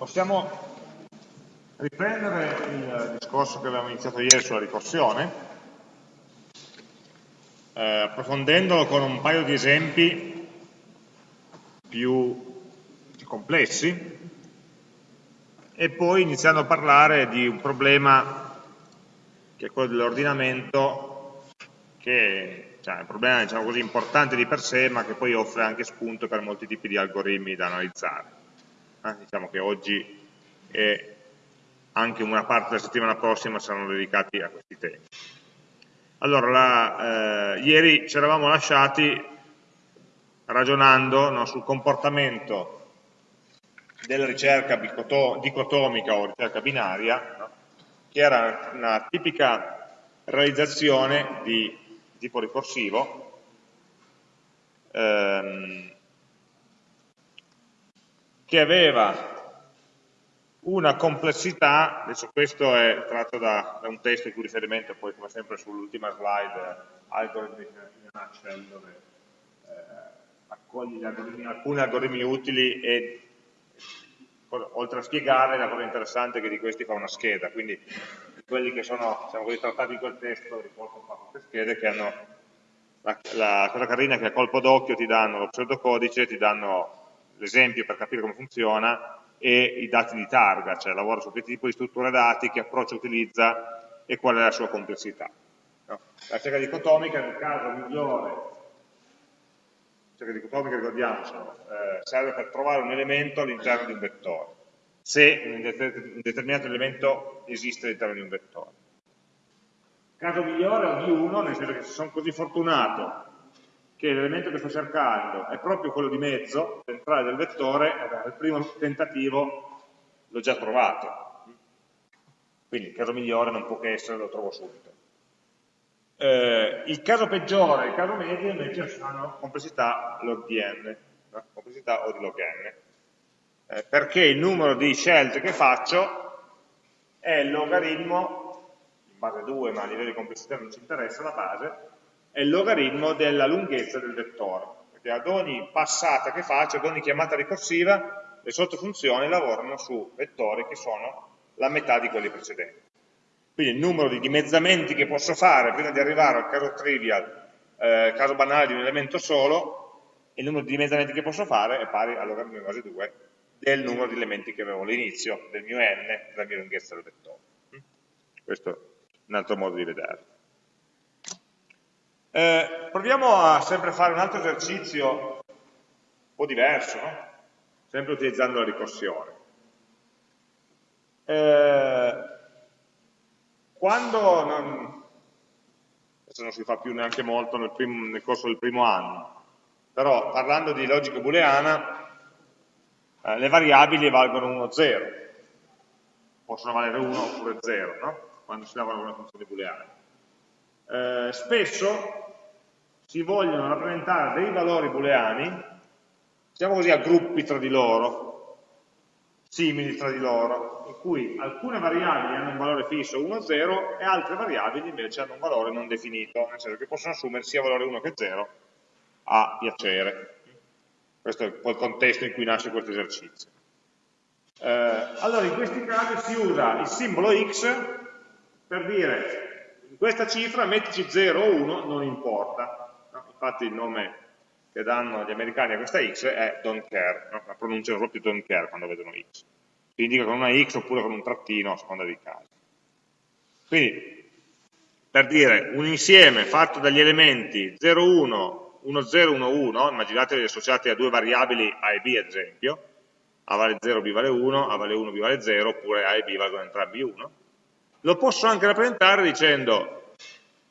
possiamo riprendere il discorso che avevamo iniziato ieri sulla ricorsione, eh, approfondendolo con un paio di esempi più complessi e poi iniziando a parlare di un problema che è quello dell'ordinamento che cioè, è un problema diciamo così, importante di per sé ma che poi offre anche spunto per molti tipi di algoritmi da analizzare eh, diciamo che oggi e anche una parte della settimana prossima saranno dedicati a questi temi. Allora, la, eh, ieri ci eravamo lasciati ragionando no, sul comportamento della ricerca dicotomica o ricerca binaria, no, che era una tipica realizzazione di tipo ricorsivo, ehm, che aveva una complessità, adesso questo è tratto da, da un testo in cui riferimento poi come sempre sull'ultima slide, Algorithm in a nutshell, dove eh, accoglie algoritmi, alcuni algoritmi utili e oltre a spiegare la cosa interessante è che di questi fa una scheda, quindi quelli che sono diciamo trattati in quel testo riportano queste schede che hanno la, la cosa carina è che a colpo d'occhio ti danno lo pseudocodice, ti danno l'esempio per capire come funziona e i dati di targa, cioè lavora su che tipo di struttura dati, che approccio utilizza e qual è la sua complessità. No? La ricerca dicotomica nel caso migliore, la ricerca dicotomica ricordiamocelo, eh, serve per trovare un elemento all'interno di un vettore, se un determinato elemento esiste all'interno di un vettore. Caso migliore di uno, nel senso che se sono così fortunato che l'elemento che sto cercando è proprio quello di mezzo, centrale del vettore, allora il primo tentativo l'ho già trovato. Quindi il caso migliore non può che essere, lo trovo subito. Eh, il caso peggiore, il caso medio invece sono complessità log di n, no? complessità O di log n, eh, perché il numero di scelte che faccio è il logaritmo, in base 2 ma a livello di complessità non ci interessa la base, è il logaritmo della lunghezza del vettore, perché ad ogni passata che faccio, ad ogni chiamata ricorsiva, le sottofunzioni lavorano su vettori che sono la metà di quelli precedenti. Quindi il numero di dimezzamenti che posso fare prima di arrivare al caso trivial, eh, caso banale di un elemento solo, il numero di dimezzamenti che posso fare è pari al logaritmo di base 2 del numero di elementi che avevo all'inizio, del mio n, della mia lunghezza del vettore. Questo è un altro modo di vederlo. Eh, proviamo a sempre fare un altro esercizio un po' diverso, no? sempre utilizzando la ricorsione. Eh, quando non, adesso non si fa più neanche molto nel, primo, nel corso del primo anno, però parlando di logica booleana, eh, le variabili valgono 1 o 0, possono valere 1 oppure 0, no? quando si lavora con una funzione booleana. Eh, spesso si vogliono rappresentare dei valori booleani, diciamo così, a gruppi tra di loro, simili tra di loro, in cui alcune variabili hanno un valore fisso 1 0 e altre variabili invece hanno un valore non definito, nel senso che possono assumere sia valore 1 che 0 a piacere. Questo è il contesto in cui nasce questo esercizio. Eh, allora, in questi casi si usa il simbolo x per dire questa cifra mettici 0 o 1, non importa infatti il nome che danno gli americani a questa x è don't care, no? la pronunciano proprio don't care quando vedono x. Si indica con una x oppure con un trattino a seconda dei casi. Quindi, per dire, un insieme fatto dagli elementi 0, 1, 1, 0, 1, 1, immaginatevi associati a due variabili a e b ad esempio, a vale 0, b vale 1, a vale 1, b vale 0, oppure a e b valgono entrambi 1, lo posso anche rappresentare dicendo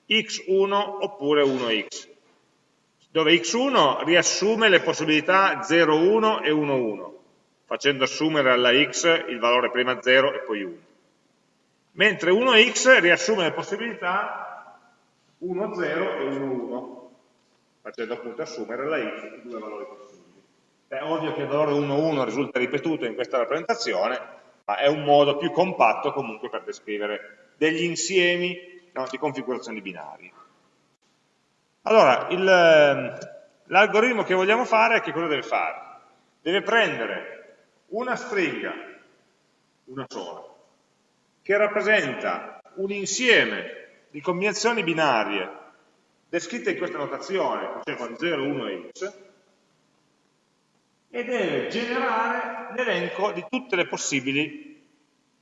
x1 oppure 1x dove x1 riassume le possibilità 0, 1 e 1, 1, facendo assumere alla x il valore prima 0 e poi 1. Mentre 1x riassume le possibilità 1, 0 e 1, 1, facendo appunto assumere alla x i due valori possibili. È ovvio che il valore 1, 1 risulta ripetuto in questa rappresentazione, ma è un modo più compatto comunque per descrivere degli insiemi no, di configurazioni binarie. Allora, ehm, l'algoritmo che vogliamo fare, che cosa deve fare? Deve prendere una stringa una sola, che rappresenta un insieme di combinazioni binarie descritte in questa notazione, cioè con 0, 1 e x, e deve generare l'elenco di tutte le possibili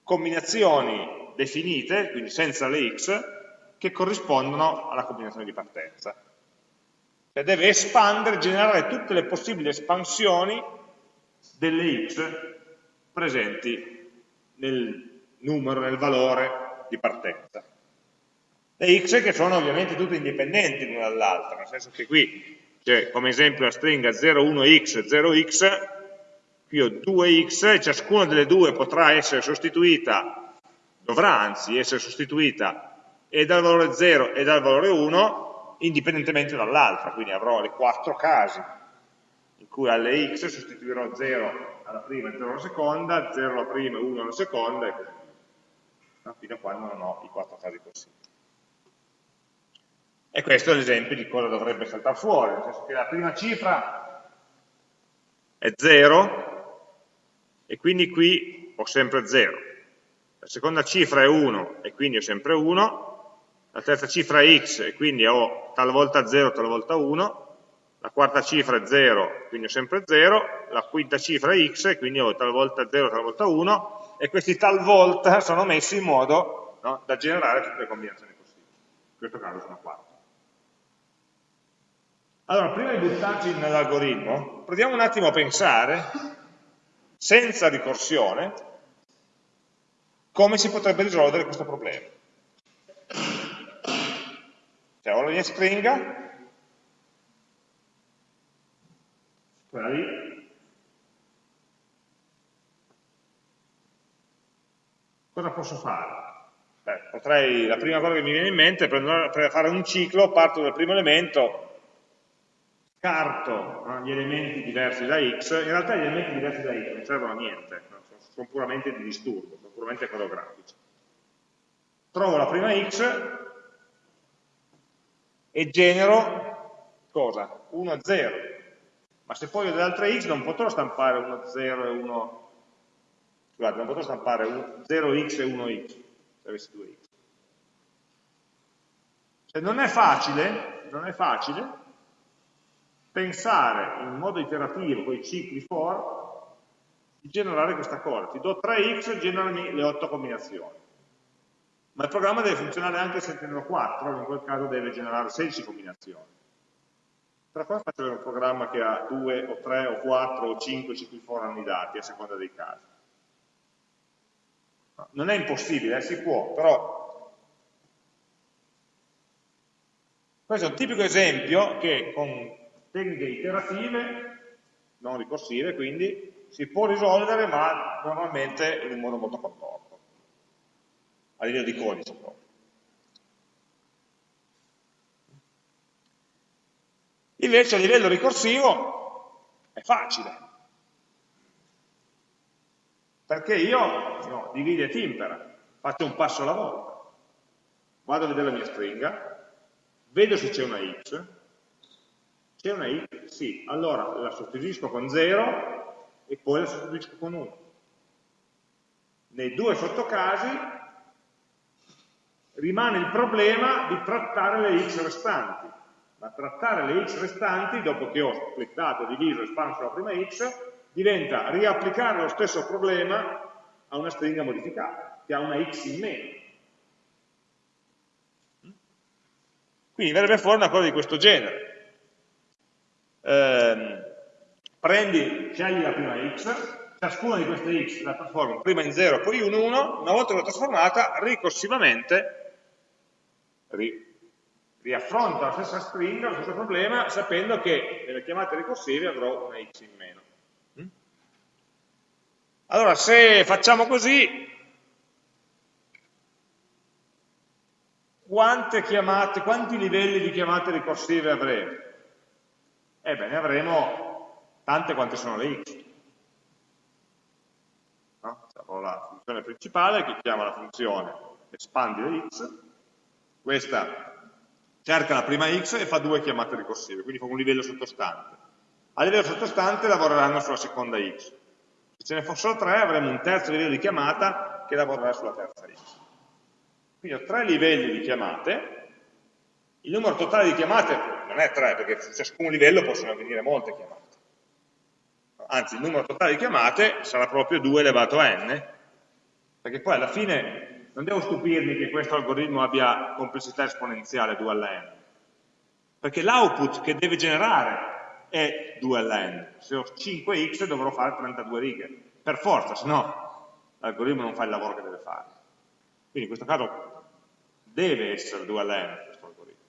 combinazioni definite, quindi senza le x, che corrispondono alla combinazione di partenza. Cioè deve espandere, generare tutte le possibili espansioni delle x presenti nel numero, nel valore di partenza. Le x che sono ovviamente tutte indipendenti l'una dall'altra, nel senso che qui c'è come esempio la stringa 0, 1x, 0x, qui ho 2x e ciascuna delle due potrà essere sostituita, dovrà anzi essere sostituita e dal valore 0 e dal valore 1 indipendentemente dall'altra, quindi avrò le quattro casi in cui alle x sostituirò 0 alla prima e 0 alla seconda, 0 alla prima e 1 alla seconda e così via, fino a quando non ho i quattro casi possibili. E questo è l'esempio di cosa dovrebbe saltare fuori, nel senso che la prima cifra è 0 e quindi qui ho sempre 0. La seconda cifra è 1 e quindi ho sempre 1 la terza cifra è x e quindi ho talvolta 0, talvolta 1, la quarta cifra è 0, quindi ho sempre 0, la quinta cifra è x e quindi ho talvolta 0, talvolta 1, e questi talvolta sono messi in modo no, da generare tutte le combinazioni possibili. In questo caso sono 4. Allora, prima di buttarci nell'algoritmo, proviamo un attimo a pensare, senza ricorsione, come si potrebbe risolvere questo problema. Cioè ho la mia stringa, quella lì, cosa posso fare? Beh, potrei, la prima cosa che mi viene in mente è fare un ciclo, parto dal primo elemento, scarto no, gli elementi diversi da x, in realtà gli elementi diversi da x non servono a niente, no? sono, sono puramente di disturbo, sono puramente coreografici. Trovo la prima x, e genero cosa? 1 a 0. Ma se poi ho delle altre x non potrò stampare 1 a 0 e 1, scusate, non potrò stampare 0x e 1x, se avessi 2x. Cioè non è facile, non è facile pensare in modo iterativo, con i cicli for, di generare questa cosa. Ti do 3x, generami le 8 combinazioni ma il programma deve funzionare anche se ne ho 4, in quel caso deve generare 16 combinazioni. Tra qua faccio un programma che ha 2 o 3 o 4 o 5 cicli for annidati a seconda dei casi. Non è impossibile, eh, si può, però questo è un tipico esempio che con tecniche iterative, non ricorsive quindi, si può risolvere ma normalmente in un modo molto contorto. A livello di codice proprio. Invece a livello ricorsivo è facile, perché io no, divide e timpera, faccio un passo alla volta, vado a vedere la mia stringa, vedo se c'è una x, c'è una x, sì, allora la sostituisco con 0 e poi la sostituisco con 1. Nei due sottocasi rimane il problema di trattare le x restanti. Ma trattare le x restanti, dopo che ho splittato, diviso, espanso la prima x, diventa riapplicare lo stesso problema a una stringa modificata, che ha una x in meno. Quindi verrebbe fuori una cosa di questo genere. Eh, prendi, scegli la prima x, ciascuna di queste x la trasformo prima in 0 poi in 1, una volta che l'ho trasformata, ricorsivamente ri, riaffronta la stessa stringa, lo stesso problema, sapendo che nelle chiamate ricorsive avrò una x in meno. Mm? Allora, se facciamo così, quante chiamate, quanti livelli di chiamate ricorsive avremo? Ebbene, avremo tante quante sono le x. No? Avrò la funzione principale che chiama la funzione espandi le x, questa cerca la prima x e fa due chiamate ricorsive, quindi fa un livello sottostante. A livello sottostante lavoreranno sulla seconda x. Se ce ne fossero tre avremo un terzo livello di chiamata che lavorerà sulla terza x. Quindi ho tre livelli di chiamate, il numero totale di chiamate non è tre, perché su ciascun livello possono avvenire molte chiamate. Anzi, il numero totale di chiamate sarà proprio 2 elevato a n, perché poi alla fine non devo stupirmi che questo algoritmo abbia complessità esponenziale 2 alla n, perché l'output che deve generare è 2 alla n. Se ho 5x dovrò fare 32 righe, per forza, se no l'algoritmo non fa il lavoro che deve fare. Quindi in questo caso deve essere 2 alla n questo algoritmo.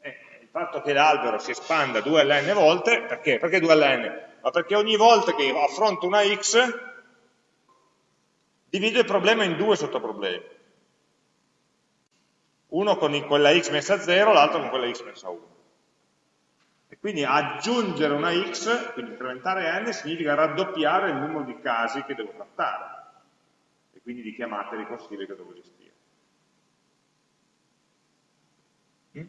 E il fatto che l'albero si espanda 2 alla n volte, perché? Perché 2 alla n? Ma perché ogni volta che affronto una x divido il problema in due sottoproblemi. Uno con quella x messa a 0, l'altro con quella x messa a 1. E quindi aggiungere una x, quindi incrementare n, significa raddoppiare il numero di casi che devo trattare e quindi di chiamate ricorsive che devo gestire. Mm?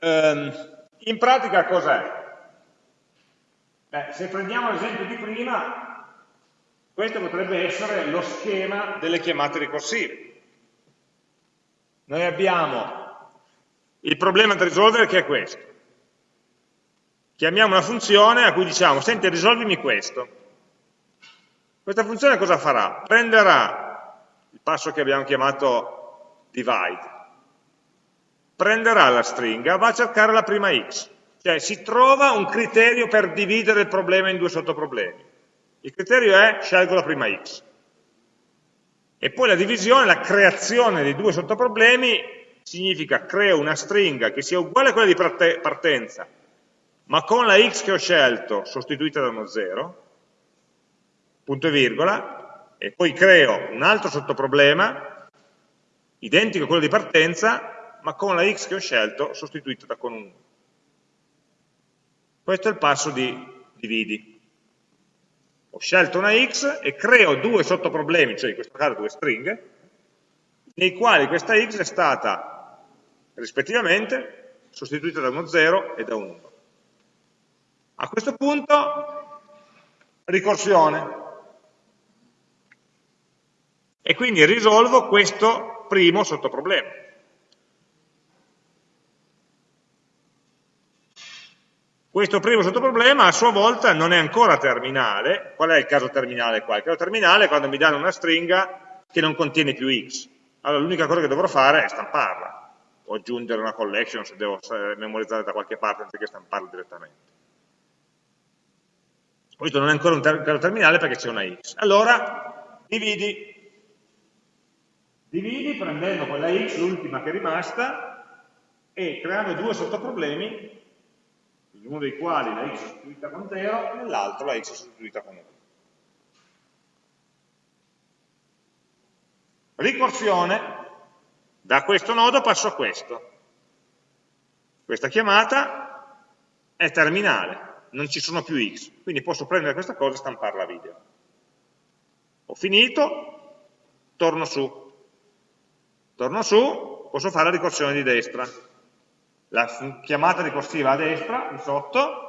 Um, in pratica cos'è? se prendiamo l'esempio di prima, questo potrebbe essere lo schema delle chiamate ricorsive. Noi abbiamo il problema da risolvere che è questo. Chiamiamo una funzione a cui diciamo, senti, risolvimi questo. Questa funzione cosa farà? Prenderà il passo che abbiamo chiamato divide, prenderà la stringa, va a cercare la prima x, cioè si trova un criterio per dividere il problema in due sottoproblemi. Il criterio è scelgo la prima x. E poi la divisione, la creazione dei due sottoproblemi significa creo una stringa che sia uguale a quella di partenza, ma con la x che ho scelto sostituita da uno 0, punto e virgola, e poi creo un altro sottoproblema, identico a quello di partenza, ma con la x che ho scelto sostituita da con un 1. Questo è il passo di dividi. Ho scelto una x e creo due sottoproblemi, cioè in questo caso due stringhe, nei quali questa x è stata rispettivamente, sostituita da uno 0 e da un 1. A questo punto, ricorsione. E quindi risolvo questo primo sottoproblema. Questo primo sottoproblema a sua volta non è ancora terminale. Qual è il caso terminale qua? Il caso terminale è quando mi danno una stringa che non contiene più x. Allora l'unica cosa che dovrò fare è stamparla o aggiungere una collection se devo memorizzare da qualche parte anziché stamparlo direttamente. Questo non è ancora un ter terminale perché c'è una x. Allora, dividi. Dividi prendendo quella x, l'ultima che è rimasta, e creando due sottoproblemi, in uno dei quali la x è sostituita con 0 e nell'altro la x è sostituita con 1. Ricorsione da questo nodo passo a questo. Questa chiamata è terminale, non ci sono più x, quindi posso prendere questa cosa e stamparla a video. Ho finito, torno su. Torno su, posso fare la ricorsione di destra. La chiamata ricorsiva a destra, in sotto,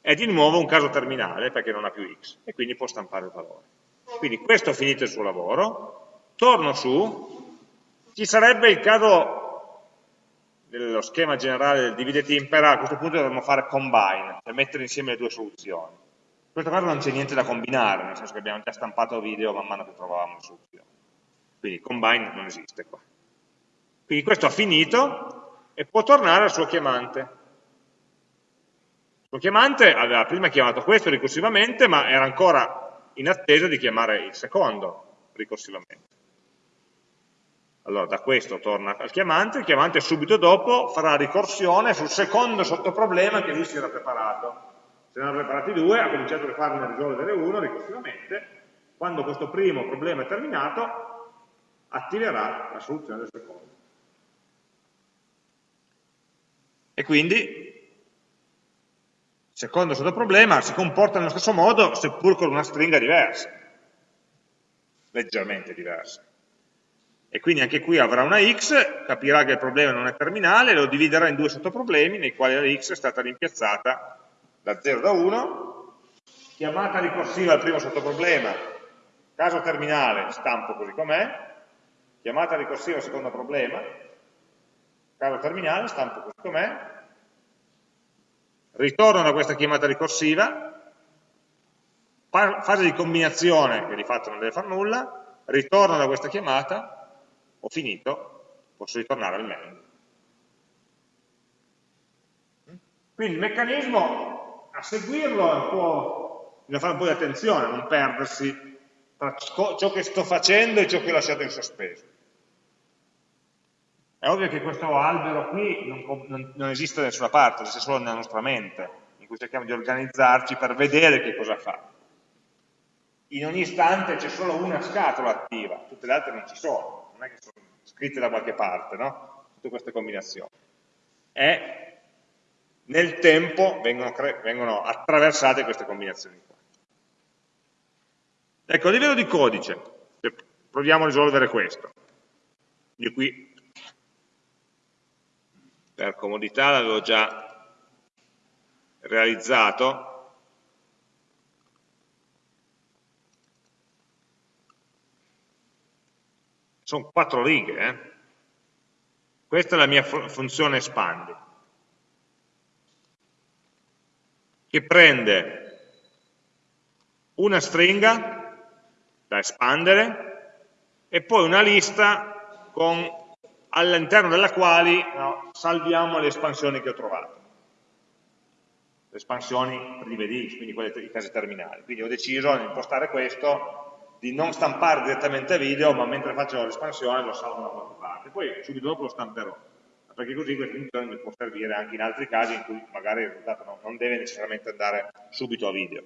è di nuovo un caso terminale perché non ha più x e quindi può stampare il valore. Quindi questo ha finito il suo lavoro, torno su, ci sarebbe il caso dello schema generale del divide timpera, a questo punto dovremmo fare combine, per mettere insieme le due soluzioni. In questo caso non c'è niente da combinare, nel senso che abbiamo già stampato video man mano che trovavamo le soluzioni. Quindi combine non esiste qua. Quindi questo ha finito e può tornare al suo chiamante. Il suo chiamante aveva prima chiamato questo ricorsivamente, ma era ancora in attesa di chiamare il secondo ricorsivamente. Allora da questo torna al chiamante, il chiamante subito dopo farà ricorsione sul secondo sottoproblema che lui si era preparato. Se ne erano preparati due, ha cominciato a farne risolvere uno ricorsivamente, quando questo primo problema è terminato, attiverà la soluzione del secondo. E quindi secondo sottoproblema si comporta nello stesso modo, seppur con una stringa diversa, leggermente diversa. E quindi anche qui avrà una x, capirà che il problema non è terminale, lo dividerà in due sottoproblemi nei quali la x è stata rimpiazzata da 0 da 1, chiamata ricorsiva al primo sottoproblema, caso terminale, stampo così com'è, chiamata ricorsiva al secondo problema, caso terminale, stampo così com'è, ritorno da questa chiamata ricorsiva, fase di combinazione, che di fatto non deve fare nulla, ritorno da questa chiamata, ho finito, posso ritornare al main. Quindi il meccanismo, a seguirlo, è un po', bisogna fare un po' di attenzione, non perdersi tra ciò che sto facendo e ciò che ho lasciato in sospeso. È ovvio che questo albero qui non, non, non esiste da nessuna parte, esiste solo nella nostra mente, in cui cerchiamo di organizzarci per vedere che cosa fa in ogni istante c'è solo una scatola attiva, tutte le altre non ci sono, non è che sono scritte da qualche parte, no? Tutte queste combinazioni. E nel tempo vengono, vengono attraversate queste combinazioni qua. Ecco, a livello di codice, proviamo a risolvere questo. Io qui, per comodità, l'avevo già realizzato, sono quattro righe, eh? questa è la mia funzione espandi, che prende una stringa da espandere e poi una lista all'interno della quale no, salviamo le espansioni che ho trovato le espansioni prive di quindi quelle i casi terminali. Quindi ho deciso di impostare questo di non stampare direttamente video, ma mentre faccio l'espansione lo salvo da qualche parte. Poi subito dopo lo stamperò, perché così questa funzione mi può servire anche in altri casi in cui magari il risultato non deve necessariamente andare subito a video.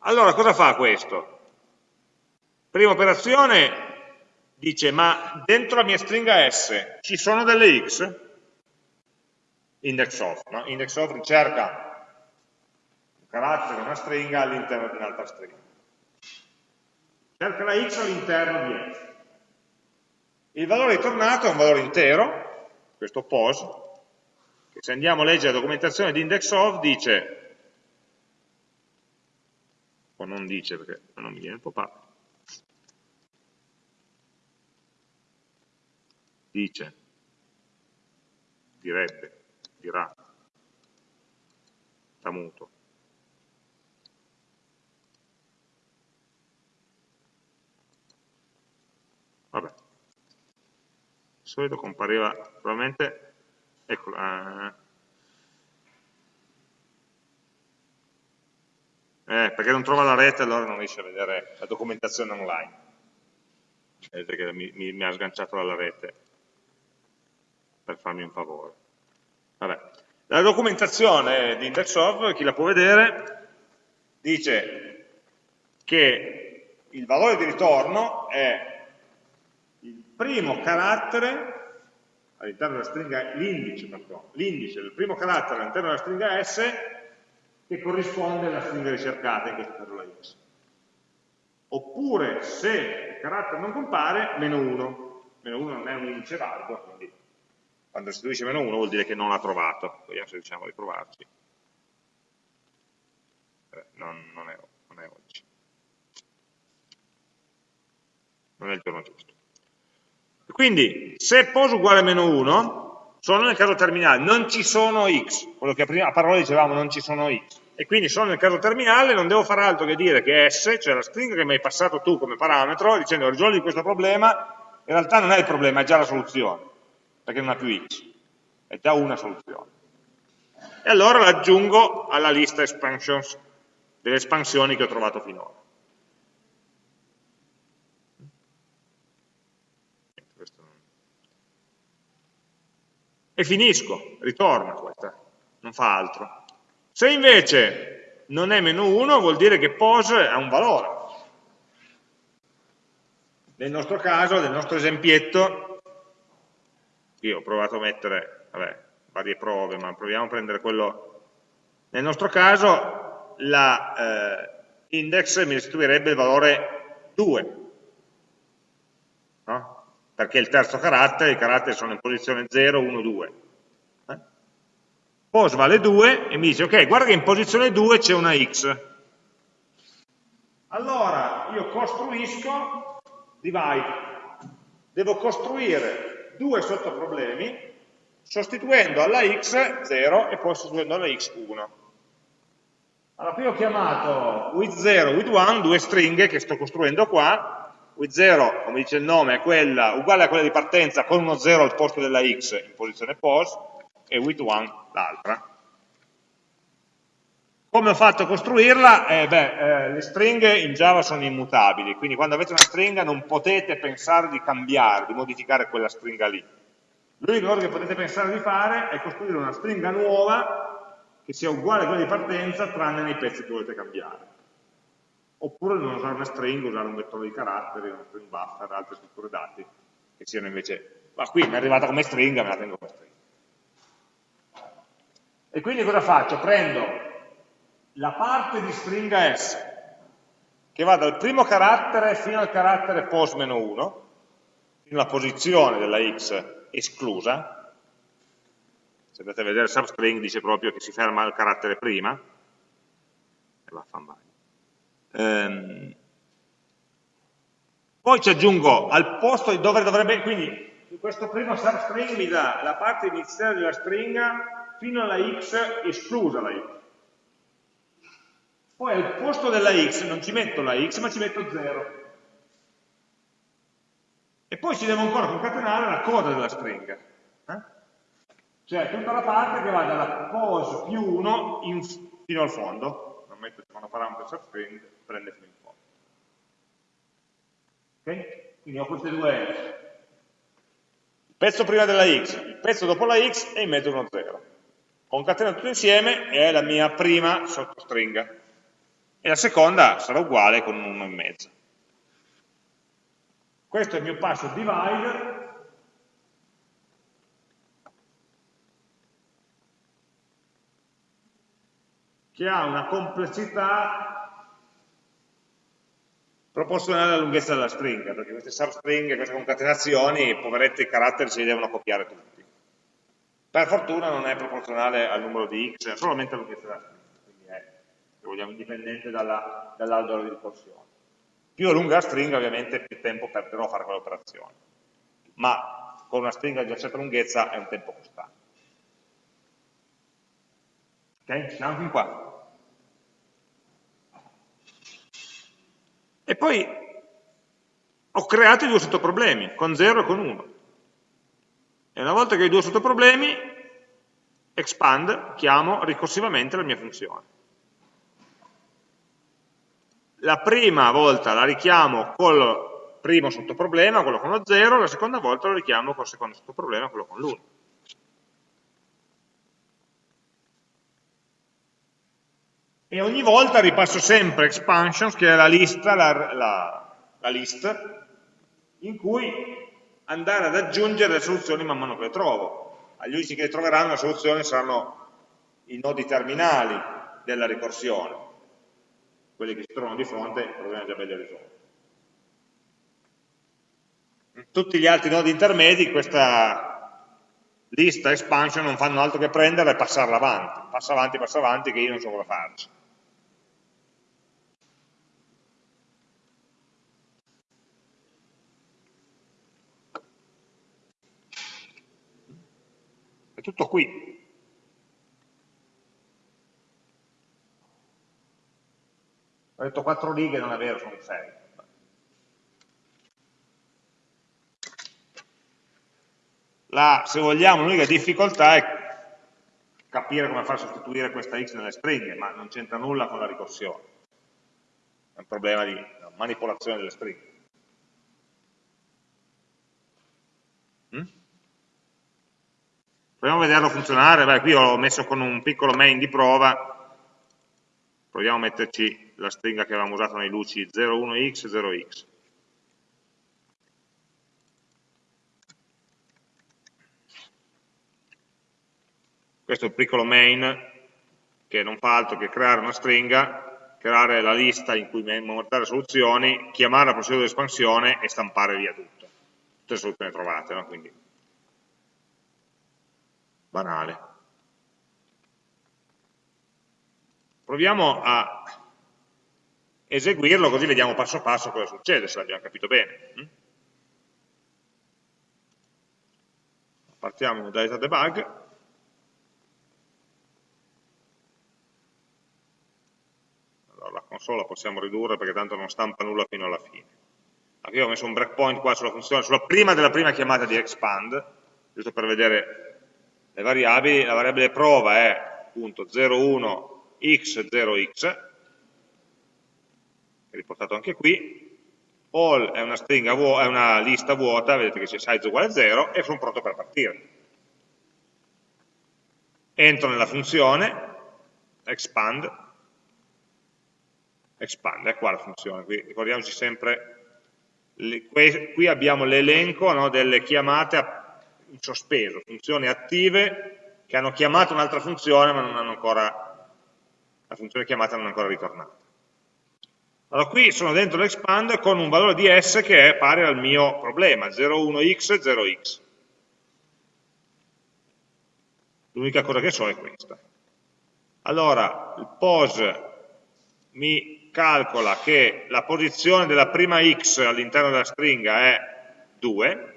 Allora, cosa fa questo? Prima operazione dice, ma dentro la mia stringa S ci sono delle X? Index of, no? Index of ricerca carattere, una stringa all'interno di un'altra stringa. Cerca la x all'interno di x. Il valore ritornato è un valore intero, questo pos, che se andiamo a leggere la documentazione di index of dice, o non dice perché non mi viene il dice, direbbe, dirà, sta muto. vabbè. Di solito compariva probabilmente ecco eh, eh, perché non trova la rete allora non riesce a vedere la documentazione online. Vedete che mi, mi, mi ha sganciato dalla rete per farmi un favore vabbè la documentazione di IndexOf, chi la può vedere, dice che il valore di ritorno è primo carattere all'interno della stringa, l'indice del primo carattere all'interno della stringa S che corrisponde alla stringa ricercata, in questo caso la X. Oppure se il carattere non compare, meno 1. Meno 1 non è un indice valido, quindi quando restituisce meno 1 vuol dire che non l'ha trovato. Vediamo se riusciamo a ritrovarci. Eh, non, non, è, non è oggi. Non è il giorno giusto. Quindi, se pos uguale a meno 1, sono nel caso terminale, non ci sono x, quello che prima a parole dicevamo non ci sono x, e quindi sono nel caso terminale, non devo fare altro che dire che s, cioè la stringa che mi hai passato tu come parametro, dicendo risolvi questo problema, in realtà non è il problema, è già la soluzione, perché non ha più x, è già una soluzione. E allora l'aggiungo alla lista expansions, delle espansioni che ho trovato finora. e finisco, ritorna questa, non fa altro. Se invece non è meno 1 vuol dire che pos ha un valore. Nel nostro caso, nel nostro esempietto, io ho provato a mettere vabbè, varie prove, ma proviamo a prendere quello... Nel nostro caso la eh, mi restituirebbe il valore 2, no? perché il terzo carattere, i caratteri sono in posizione 0, 1, 2. Eh? pos vale 2 e mi dice ok, guarda che in posizione 2 c'è una x. Allora io costruisco divide. Devo costruire due sottoproblemi sostituendo alla x 0 e poi sostituendo alla x 1. Allora qui ho chiamato with 0 with 1 due stringhe che sto costruendo qua, with 0 come dice il nome è quella uguale a quella di partenza con uno 0 al posto della x in posizione pos e with 1 l'altra. Come ho fatto a costruirla? Eh, beh, eh, le stringhe in Java sono immutabili, quindi quando avete una stringa non potete pensare di cambiare, di modificare quella stringa lì. L'unica cosa che potete pensare di fare è costruire una stringa nuova che sia uguale a quella di partenza tranne nei pezzi che volete cambiare. Oppure non usare una string, usare un vettore di caratteri, una string buffer, altre strutture dati che siano invece, ma qui mi è arrivata come stringa, me la tengo come stringa. E quindi cosa faccio? Prendo la parte di stringa S che va dal primo carattere fino al carattere post-1, fino alla posizione della x esclusa, se andate a vedere substring dice proprio che si ferma al carattere prima, e va a ehm, poi ci aggiungo al posto dove dovrebbe, quindi questo primo substring mi dà la parte iniziale della stringa fino alla x esclusa la x. Poi al posto della x non ci metto la x, ma ci metto 0. E poi ci devo ancora concatenare la coda della stringa. Eh? Cioè tutta la parte che va dalla pos più 1 in, fino al fondo. Non metto secondo parametro substring, prende fino in fondo. Ok? Quindi ho queste due il pezzo prima della x, il pezzo dopo la x e in mezzo uno 0. Concateno tutto insieme e è la mia prima sottostringa. E la seconda sarà uguale con un 1 in mezzo. Questo è il mio passo divide che ha una complessità proporzionale alla lunghezza della stringa, perché queste substringhe, queste concatenazioni, poveretti caratteri si devono copiare tutti. Per fortuna non è proporzionale al numero di x, è solamente alla lunghezza della stringa, se vogliamo, indipendente dall'albero dall di ricorsione. Più è lunga la stringa, ovviamente più tempo perderò a fare quell'operazione. Ma con una stringa di una certa lunghezza è un tempo costante. Ok? Siamo fin qua. E poi ho creato i due sottoproblemi, con 0 e con 1. E una volta che ho i due sottoproblemi, expand, chiamo ricorsivamente la mia funzione la prima volta la richiamo col primo sottoproblema, quello con lo 0, la seconda volta lo richiamo col secondo sottoproblema, quello con l'1. E ogni volta ripasso sempre expansions, che è la lista, la, la, la list, in cui andare ad aggiungere le soluzioni man mano che le trovo. Agli unici che troveranno le soluzioni saranno i nodi terminali della ricorsione quelli che si trovano di fronte, il problema è già bello risolto. Tutti gli altri nodi intermedi, questa lista expansion non fanno altro che prenderla e passarla avanti, passa avanti, passa avanti, che io non so cosa farci. È tutto qui. Ho detto 4 righe, non è vero, sono 6. La, se vogliamo, l'unica difficoltà è capire come far sostituire questa x nelle stringhe, ma non c'entra nulla con la ricorsione. È un problema di manipolazione delle stringhe. Mm? Proviamo a vederlo funzionare. Beh, qui ho messo con un piccolo main di prova proviamo a metterci la stringa che avevamo usato nei luci 01x, 0x. Questo è il piccolo main che non fa altro che creare una stringa, creare la lista in cui montare soluzioni, chiamare la procedura di espansione e stampare via tutto. Tutte le soluzioni trovate, no? quindi banale. Proviamo a eseguirlo così vediamo passo passo cosa succede, se l'abbiamo capito bene. Mm? Partiamo da data debug. Allora, la console la possiamo ridurre perché tanto non stampa nulla fino alla fine. Qui ho messo un breakpoint qua sulla funzione, sulla prima della prima chiamata di expand, giusto per vedere le variabili, la variabile prova è appunto 01x0x, è riportato anche qui, all è una, stringa è una lista vuota, vedete che c'è size uguale a 0, e sono pronto per partire. Entro nella funzione, expand, expand, è qua la funzione, qui ricordiamoci sempre, qui abbiamo l'elenco no, delle chiamate in sospeso, funzioni attive che hanno chiamato un'altra funzione ma non hanno ancora, la funzione chiamata non è ancora ritornata. Allora qui sono dentro l'expand con un valore di s che è pari al mio problema, 0,1x, 0x. L'unica cosa che so è questa. Allora, il pose mi calcola che la posizione della prima x all'interno della stringa è 2,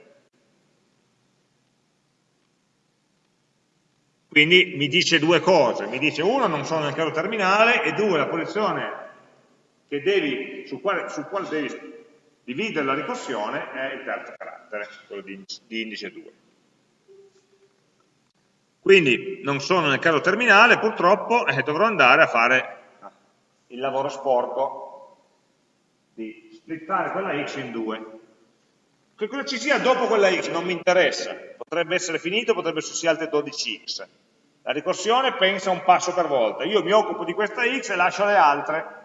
Quindi mi dice due cose, mi dice uno non sono nel caso terminale e due la posizione devi, sul, quale, sul, quale, devi dividere la ricorsione è il terzo carattere, quello di, di indice 2. Quindi non sono nel caso terminale, purtroppo eh, dovrò andare a fare il lavoro sporco di splittare quella x in due. Che cosa ci sia dopo quella x non mi interessa, potrebbe essere finito, potrebbe esserci altre 12x. La ricorsione pensa un passo per volta, io mi occupo di questa x e lascio le altre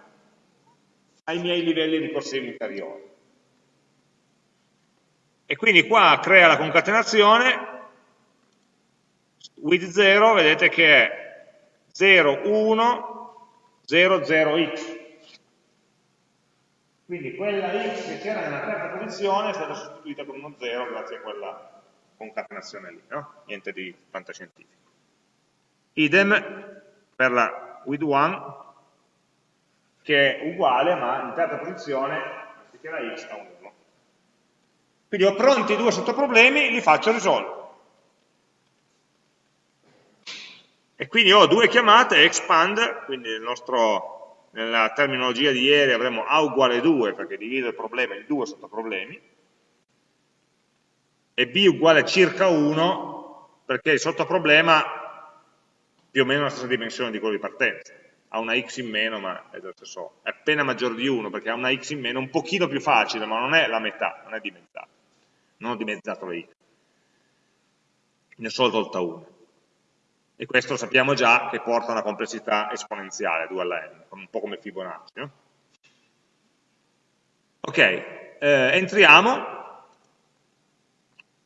ai miei livelli ricorsivi inferiori. E quindi qua crea la concatenazione, with 0 vedete che è 0, 1, 0, 0x. Quindi quella x che c'era nella terza posizione è stata sostituita con uno 0 grazie a quella concatenazione lì, no? niente di fantascientifico. Idem per la with 1 che è uguale ma in terza posizione anziché la x a 1. Quindi ho pronti i due sottoproblemi, li faccio risolvere. E quindi ho due chiamate, expand, quindi nel nostro nella terminologia di ieri avremo A uguale 2 perché divido il problema in due sottoproblemi e B uguale circa 1 perché il sottoproblema più o meno la stessa dimensione di quello di partenza ha una x in meno ma è stesso. È appena maggiore di 1 perché ha una x in meno un pochino più facile ma non è la metà, non è dimezzato non ho dimezzato la x. Ne ho solo tolta 1 e questo sappiamo già che porta a una complessità esponenziale, 2 alla n, un po' come Fibonacci. No? Ok, eh, entriamo.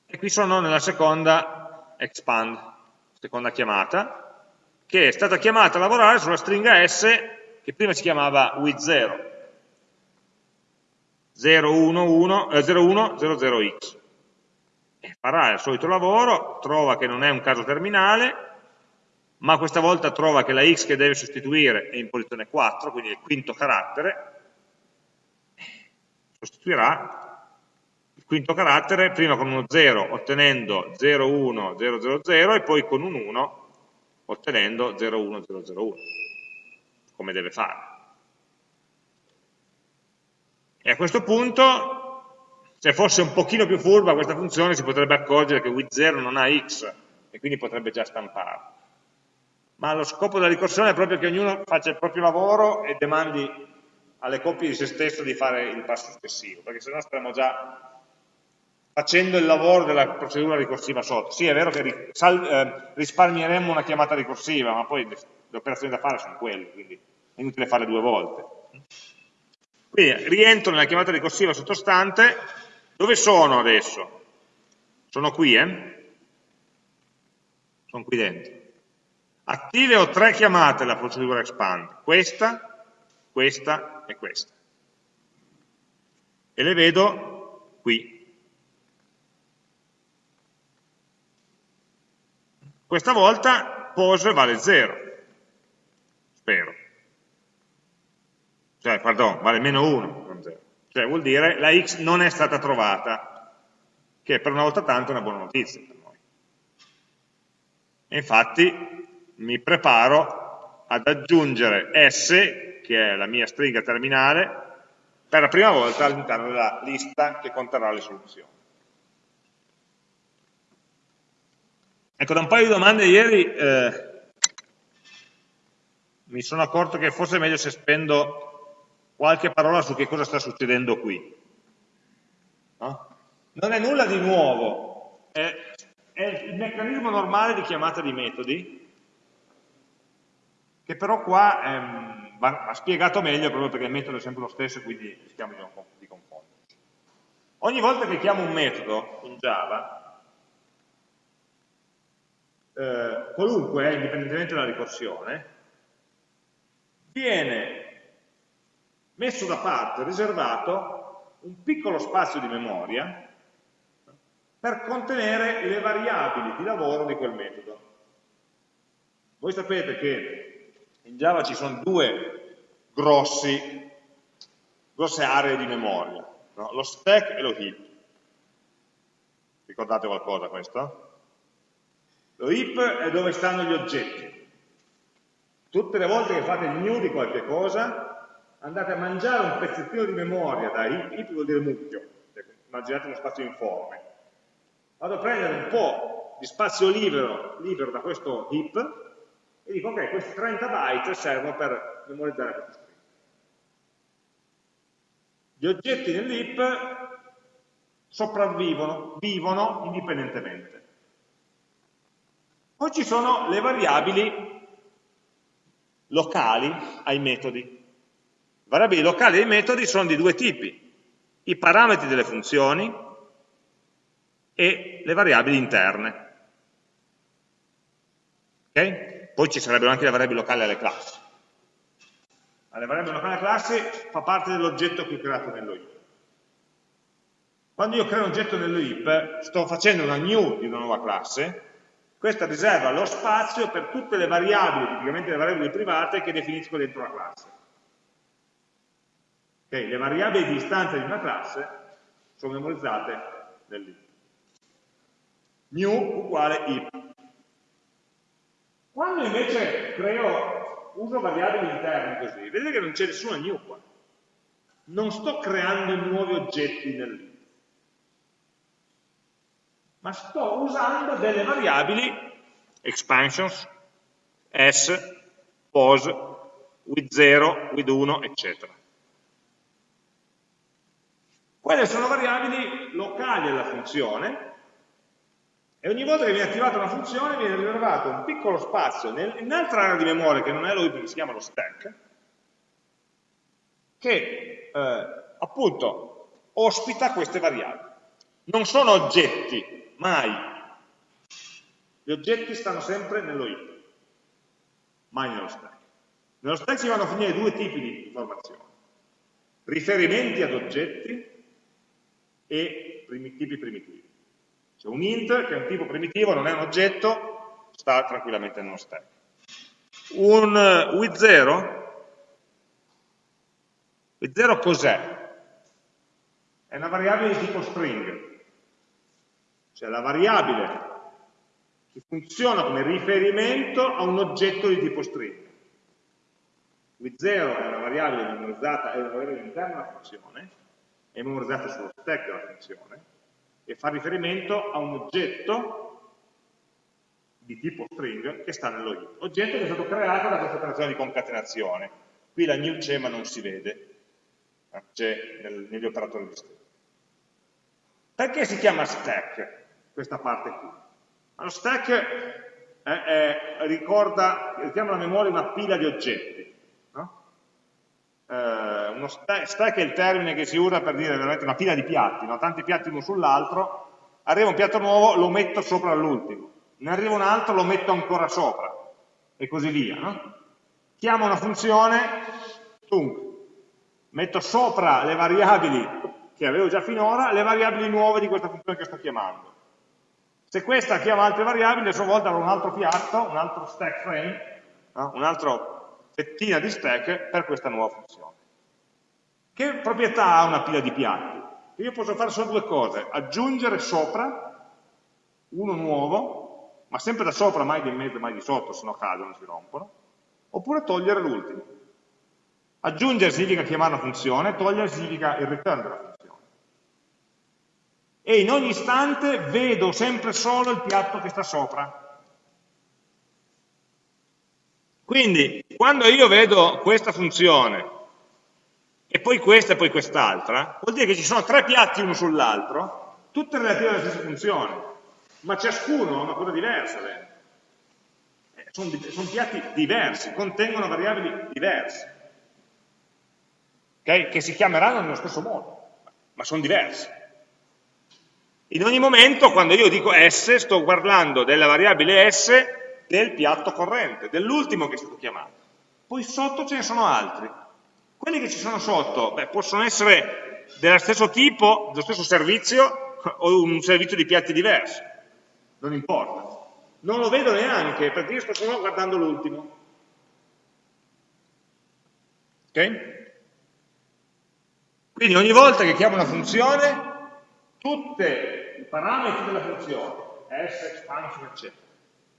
E qui sono nella seconda expand, seconda chiamata, che è stata chiamata a lavorare sulla stringa S che prima si chiamava with 0, 0, 1, 1, eh, 0, 1, 0, 0x. E farà il solito lavoro, trova che non è un caso terminale, ma questa volta trova che la x che deve sostituire è in posizione 4, quindi è il quinto carattere, sostituirà il quinto carattere prima con uno 0 ottenendo 0, 1, 0, 0, 0 e poi con un 1 ottenendo 0, 1, 0, 0, 1, come deve fare. E a questo punto, se fosse un pochino più furba questa funzione, si potrebbe accorgere che with 0 non ha x e quindi potrebbe già stampare ma lo scopo della ricorsione è proprio che ognuno faccia il proprio lavoro e demandi alle coppie di se stesso di fare il passo successivo, perché sennò stiamo già facendo il lavoro della procedura ricorsiva sotto. Sì, è vero che eh, risparmieremmo una chiamata ricorsiva, ma poi le operazioni da fare sono quelle, quindi è inutile farle due volte. Quindi rientro nella chiamata ricorsiva sottostante, dove sono adesso? Sono qui, eh? Sono qui dentro. Attive ho tre chiamate la procedura expand, questa, questa e questa. E le vedo qui. Questa volta pose vale 0, spero. cioè, pardon, vale meno 1, non 0. Cioè vuol dire la x non è stata trovata, che per una volta tanto è una buona notizia per noi. E infatti mi preparo ad aggiungere s, che è la mia stringa terminale, per la prima volta all'interno della lista che conterrà le soluzioni. Ecco, da un paio di domande ieri eh, mi sono accorto che forse è meglio se spendo qualche parola su che cosa sta succedendo qui. No? Non è nulla di nuovo, è, è il meccanismo normale di chiamata di metodi, che però qua ehm, va, va, spiegato meglio proprio perché il metodo è sempre lo stesso e quindi rischiamo di, di confonderci. Ogni volta che chiamo un metodo in Java, eh, qualunque, eh, indipendentemente dalla ricorsione, viene messo da parte, riservato, un piccolo spazio di memoria per contenere le variabili di lavoro di quel metodo. Voi sapete che in Java ci sono due grossi, grosse aree di memoria, no? lo stack e lo heap. Ricordate qualcosa questo? Lo heap è dove stanno gli oggetti. Tutte le volte che fate il new di qualche cosa, andate a mangiare un pezzettino di memoria da heap, heap vuol dire mucchio, immaginate uno spazio informe. Vado a prendere un po' di spazio libero, libero da questo heap e dico ok, questi 30 byte servono per memorizzare questa stringa. Gli oggetti nell'heap sopravvivono, vivono indipendentemente. Poi ci sono le variabili locali ai metodi. Le variabili locali ai metodi sono di due tipi, i parametri delle funzioni e le variabili interne. Okay? Poi ci sarebbero anche le variabili locali alle classi. Le variabili locali alle classi fa parte dell'oggetto che ho creato nello heap. Quando io creo un oggetto nello heap, sto facendo una new di una nuova classe, questa riserva lo spazio per tutte le variabili, tipicamente le variabili private, che definisco dentro la classe. Okay, le variabili di istanza di una classe sono memorizzate nell'heap. New uguale heap. Quando invece creo, uso variabili interne così, vedete che non c'è nessuna new qua. Non sto creando nuovi oggetti nel lib, ma sto usando delle variabili expansions, s, pos, with 0, with 1, eccetera. Quelle sono variabili locali alla funzione, e ogni volta che viene attivata una funzione viene riservato un piccolo spazio in un'altra area di memoria che non è heap, che si chiama lo stack, che eh, appunto ospita queste variabili. Non sono oggetti, mai. Gli oggetti stanno sempre nello heap, mai nello stack. Nello stack si vanno a finire due tipi di informazioni. Riferimenti ad oggetti e tipi primitivi. C'è un int che è un tipo primitivo, non è un oggetto, sta tranquillamente nello stack. Un with 0, with 0 cos'è? È una variabile di tipo string, cioè la variabile che funziona come riferimento a un oggetto di tipo string. With 0 è una variabile memorizzata, è una variabile interna della funzione, è memorizzata sullo stack della funzione, e fa riferimento a un oggetto di tipo string che sta nello heap. Oggetto che è stato creato da questa operazione di concatenazione. Qui la new c'è ma non si vede, c'è negli operatori di string. Perché si chiama stack questa parte qui? Lo stack è, è, ricorda, richiama alla memoria una pila di oggetti. No? Eh, stack, stack è il termine che si usa per dire veramente una pila di piatti, no? tanti piatti uno sull'altro, arriva un piatto nuovo, lo metto sopra l'ultimo, ne arriva un altro, lo metto ancora sopra, e così via. No? Chiamo una funzione, tunk, metto sopra le variabili che avevo già finora, le variabili nuove di questa funzione che sto chiamando. Se questa chiama altre variabili, a sua volta avrò un altro piatto, un altro stack frame, no? un'altra fettina di stack per questa nuova funzione. Che proprietà ha una pila di piatti? Io posso fare solo due cose, aggiungere sopra uno nuovo, ma sempre da sopra, mai di mezzo, mai di sotto, se no cadono, si rompono, oppure togliere l'ultimo. Aggiungere significa chiamare una funzione, togliere significa il return della funzione. E in ogni istante vedo sempre solo il piatto che sta sopra. Quindi, quando io vedo questa funzione e poi questa e poi quest'altra, vuol dire che ci sono tre piatti uno sull'altro, tutte relative alla stessa funzione, ma ciascuno ha una cosa diversa. Eh, sono, sono, piatti diversi, contengono variabili diverse, okay? che si chiameranno nello stesso modo, ma sono diverse. In ogni momento, quando io dico S, sto guardando della variabile S del piatto corrente, dell'ultimo che è stato chiamato. Poi sotto ce ne sono altri, quelli che ci sono sotto beh, possono essere dello stesso tipo, dello stesso servizio o un servizio di piatti diversi, non importa. Non lo vedo neanche perché io sto solo guardando l'ultimo. Ok? Quindi ogni volta che chiamo una funzione, tutti i parametri della funzione, s, expansion, eccetera,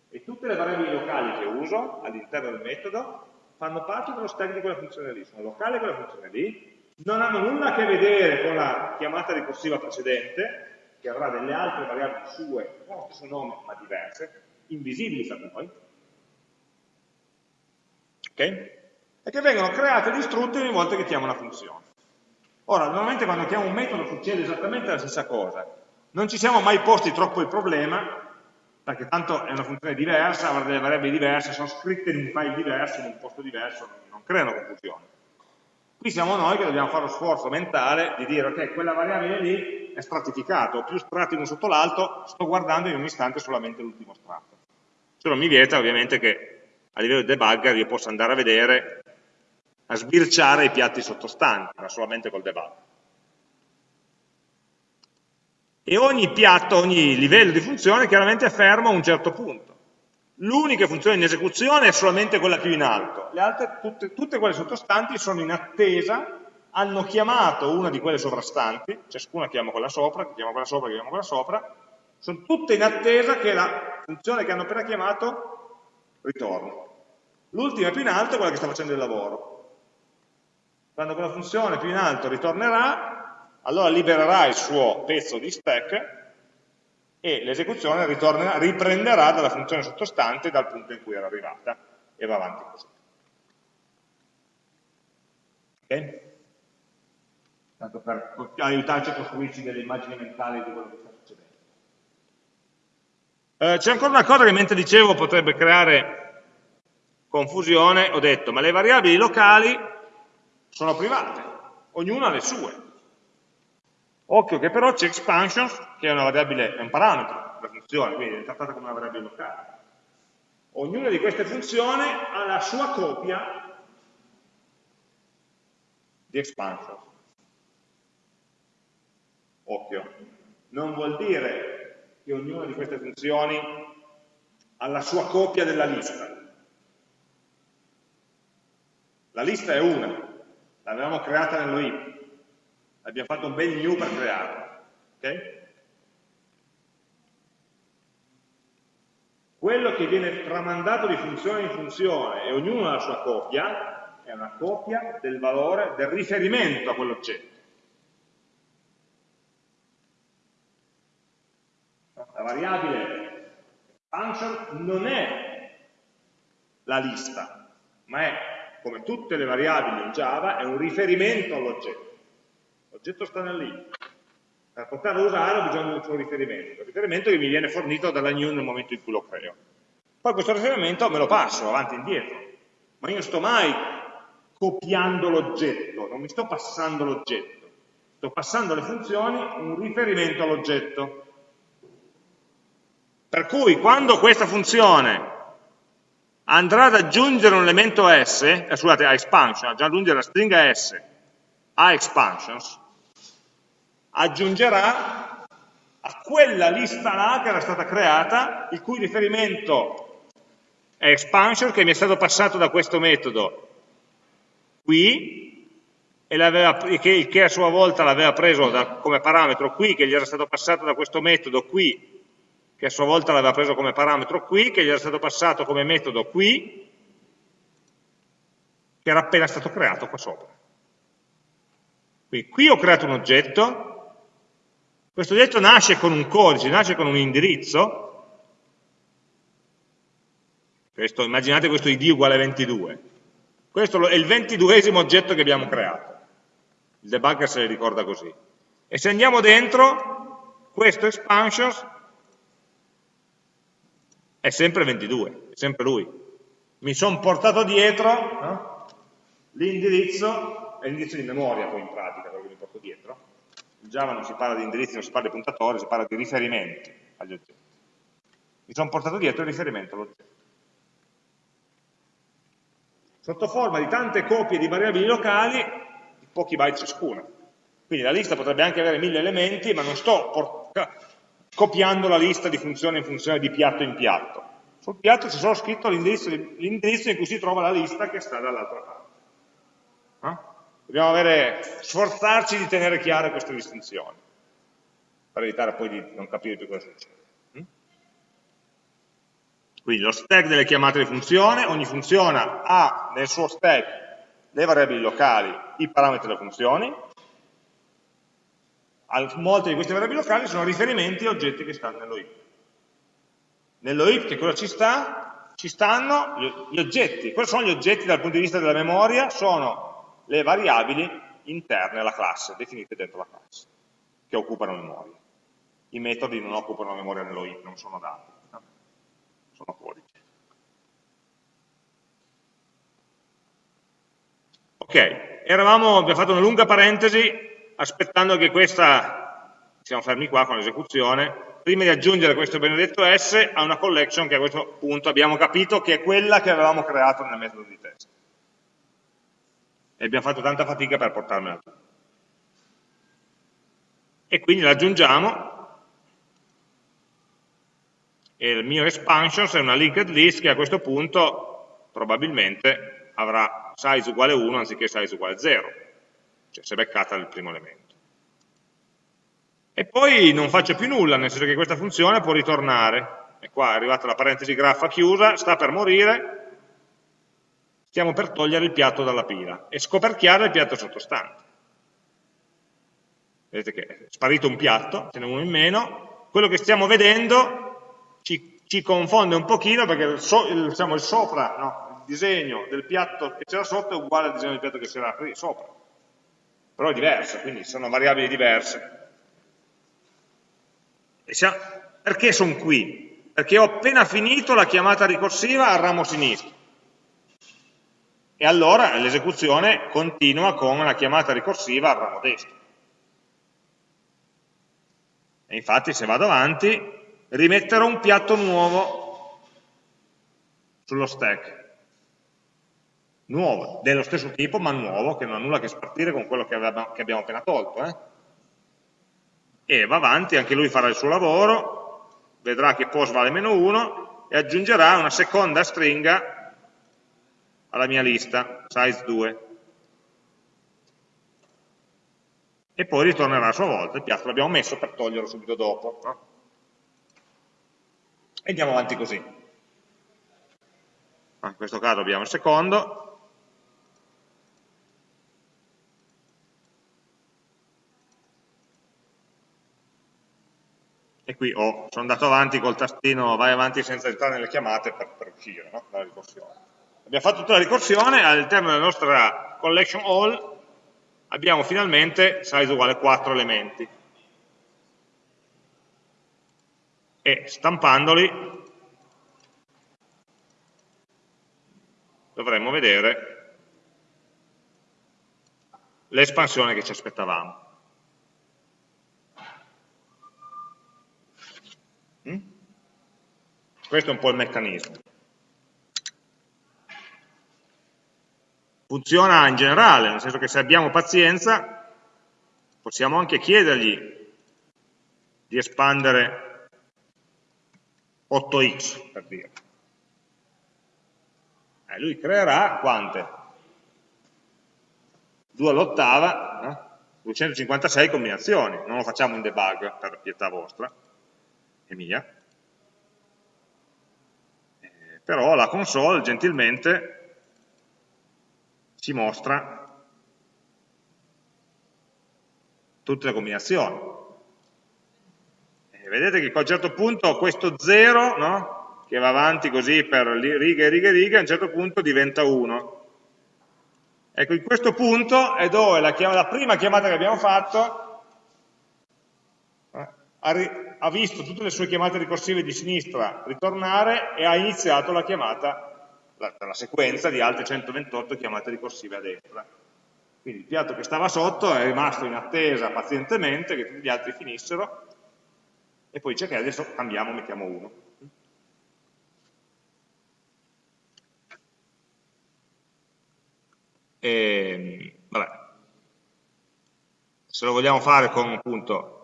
e tutte le variabili locali che uso all'interno del metodo fanno parte dello stack di quella funzione lì, sono locali quella funzione lì, non hanno nulla a che vedere con la chiamata ricorsiva precedente, che avrà delle altre variabili sue, con lo stesso nome ma diverse, invisibili per noi, ok? E che vengono create e distrutte ogni volta che chiamo una funzione. Ora, normalmente quando chiamo un metodo succede esattamente la stessa cosa, non ci siamo mai posti troppo il problema perché tanto è una funzione diversa, avrà delle variabili diverse, sono scritte in un file diverso, in un posto diverso, non creano confusione. Qui siamo noi che dobbiamo fare lo sforzo mentale di dire, ok, quella variabile lì è stratificata, ho più strati uno sotto l'altro, sto guardando in un istante solamente l'ultimo strato. Se non mi vieta ovviamente che a livello di debugger io possa andare a vedere, a sbirciare i piatti sottostanti, ma solamente col debug e ogni piatto, ogni livello di funzione chiaramente è fermo a un certo punto. L'unica funzione in esecuzione è solamente quella più in alto, le altre, tutte, tutte quelle sottostanti sono in attesa, hanno chiamato una di quelle sovrastanti, ciascuna chiama quella sopra, chiama quella sopra, chiama quella sopra, sono tutte in attesa che la funzione che hanno appena chiamato ritorni. L'ultima più in alto è quella che sta facendo il lavoro. Quando quella funzione più in alto ritornerà, allora libererà il suo pezzo di stack e l'esecuzione riprenderà dalla funzione sottostante dal punto in cui era arrivata e va avanti così. Ok? Tanto per aiutarci a costruirci delle immagini mentali di quello che sta succedendo. Eh, C'è ancora una cosa che mentre dicevo potrebbe creare confusione, ho detto, ma le variabili locali sono private, ognuna ha le sue. Occhio che però c'è expansions, che è una variabile, è un parametro della funzione, quindi è trattata come una variabile locale. Ognuna di queste funzioni ha la sua copia di expansion. Occhio, non vuol dire che ognuna di queste funzioni ha la sua copia della lista. La lista è una, l'avevamo creata nello heap, abbiamo fatto un bel new per crearla. Okay? Quello che viene tramandato di funzione in funzione e ognuno ha la sua copia, è una copia del valore, del riferimento a quell'oggetto. La variabile function non è la lista, ma è, come tutte le variabili in Java, è un riferimento all'oggetto. L'oggetto sta nel Per poterlo usare ho bisogno di un suo riferimento, il riferimento che mi viene fornito dalla new nel momento in cui lo creo. Poi questo riferimento me lo passo avanti e indietro, ma io non sto mai copiando l'oggetto, non mi sto passando l'oggetto, sto passando alle funzioni un riferimento all'oggetto. Per cui quando questa funzione andrà ad aggiungere un elemento S, eh, scusate, a expansion, ad aggiungere la stringa S a expansions, aggiungerà a quella lista là che era stata creata, il cui riferimento è expansion, che mi è stato passato da questo metodo qui, aveva, che, che, a sua volta l'aveva preso da, come parametro qui, che gli era stato passato da questo metodo qui, che a sua volta l'aveva preso come parametro qui, che gli era stato passato come metodo qui, che era appena stato creato qua sopra. Quindi qui ho creato un oggetto, questo oggetto nasce con un codice, nasce con un indirizzo, questo, immaginate questo id uguale 22, questo è il ventiduesimo oggetto che abbiamo creato, il debugger se ne ricorda così. E se andiamo dentro, questo expansions è sempre 22, è sempre lui. Mi sono portato dietro no? l'indirizzo, è l'indirizzo di memoria poi in pratica, quello che mi porto dietro. In Java non si parla di indirizzi, non si parla di puntatori, si parla di riferimenti agli oggetti. Mi sono portato dietro il riferimento all'oggetto. Sotto forma di tante copie di variabili locali, di pochi byte ciascuna. Quindi la lista potrebbe anche avere mille elementi, ma non sto copiando la lista di funzione in funzione di piatto in piatto. Sul piatto c'è solo scritto l'indirizzo in cui si trova la lista che sta dall'altra parte. Eh? Dobbiamo avere, sforzarci di tenere chiare queste distinzioni, per evitare poi di non capire più cosa succede. Hm? Quindi lo stack delle chiamate di funzione, ogni funzione ha nel suo stack le variabili locali, i parametri delle funzioni, molte di queste variabili locali sono riferimenti a oggetti che stanno nello heap. Nello heap che cosa ci sta? Ci stanno gli oggetti. Quali sono gli oggetti dal punto di vista della memoria? Sono le variabili interne alla classe, definite dentro la classe, che occupano memoria. I metodi non occupano memoria nello heap, non sono dati, no? sono codici. Ok, eravamo, abbiamo fatto una lunga parentesi aspettando che questa, siamo fermi qua con l'esecuzione, prima di aggiungere questo benedetto S a una collection che a questo punto abbiamo capito che è quella che avevamo creato nel metodo di test. E abbiamo fatto tanta fatica per portarmela giù. E quindi l'aggiungiamo e il mio expansions è una linked list che a questo punto probabilmente avrà size uguale 1 anziché size uguale 0 cioè si è beccata il primo elemento. E poi non faccio più nulla, nel senso che questa funzione può ritornare, e qua è arrivata la parentesi graffa chiusa, sta per morire, stiamo per togliere il piatto dalla pila e scoperchiare il piatto sottostante. Vedete che è sparito un piatto, ce n'è uno in meno, quello che stiamo vedendo ci, ci confonde un pochino perché il, so, il, diciamo, il sopra, no, il disegno del piatto che c'era sotto è uguale al disegno del piatto che c'era sopra però è diversa, quindi sono variabili diverse. Perché sono qui? Perché ho appena finito la chiamata ricorsiva al ramo sinistro. E allora l'esecuzione continua con la chiamata ricorsiva al ramo destro. E infatti se vado avanti rimetterò un piatto nuovo sullo stack nuovo, dello stesso tipo ma nuovo, che non ha nulla a che spartire con quello che, aveva, che abbiamo appena tolto. Eh? E va avanti, anche lui farà il suo lavoro, vedrà che post vale meno 1 e aggiungerà una seconda stringa alla mia lista, size 2. E poi ritornerà a sua volta, il piatto l'abbiamo messo per toglierlo subito dopo. No? E andiamo avanti così. In questo caso abbiamo il secondo, e qui ho, sono andato avanti col tastino vai avanti senza entrare nelle chiamate per, per uscire no? dalla ricorsione. Abbiamo fatto tutta la ricorsione, all'interno della nostra collection all abbiamo finalmente size uguale 4 elementi. E stampandoli dovremmo vedere l'espansione che ci aspettavamo. Questo è un po' il meccanismo. Funziona in generale, nel senso che se abbiamo pazienza possiamo anche chiedergli di espandere 8x, per dire. Eh, lui creerà quante? 2 all'ottava, no? 256 combinazioni, non lo facciamo in debug per pietà vostra e mia, eh, però la console gentilmente ci mostra tutte le combinazioni. E vedete che a un certo punto questo 0, no? che va avanti così per righe, righe, righe, a un certo punto diventa 1. Ecco, in questo punto è dove la, la prima chiamata che abbiamo fatto ha, ha, visto tutte le sue chiamate ricorsive di sinistra ritornare e ha iniziato la chiamata, la, la sequenza di altre 128 chiamate ricorsive a destra. Quindi il piatto che stava sotto è rimasto in attesa pazientemente che tutti gli altri finissero e poi dice che adesso cambiamo, mettiamo 1. E, vabbè. Se lo vogliamo fare con appunto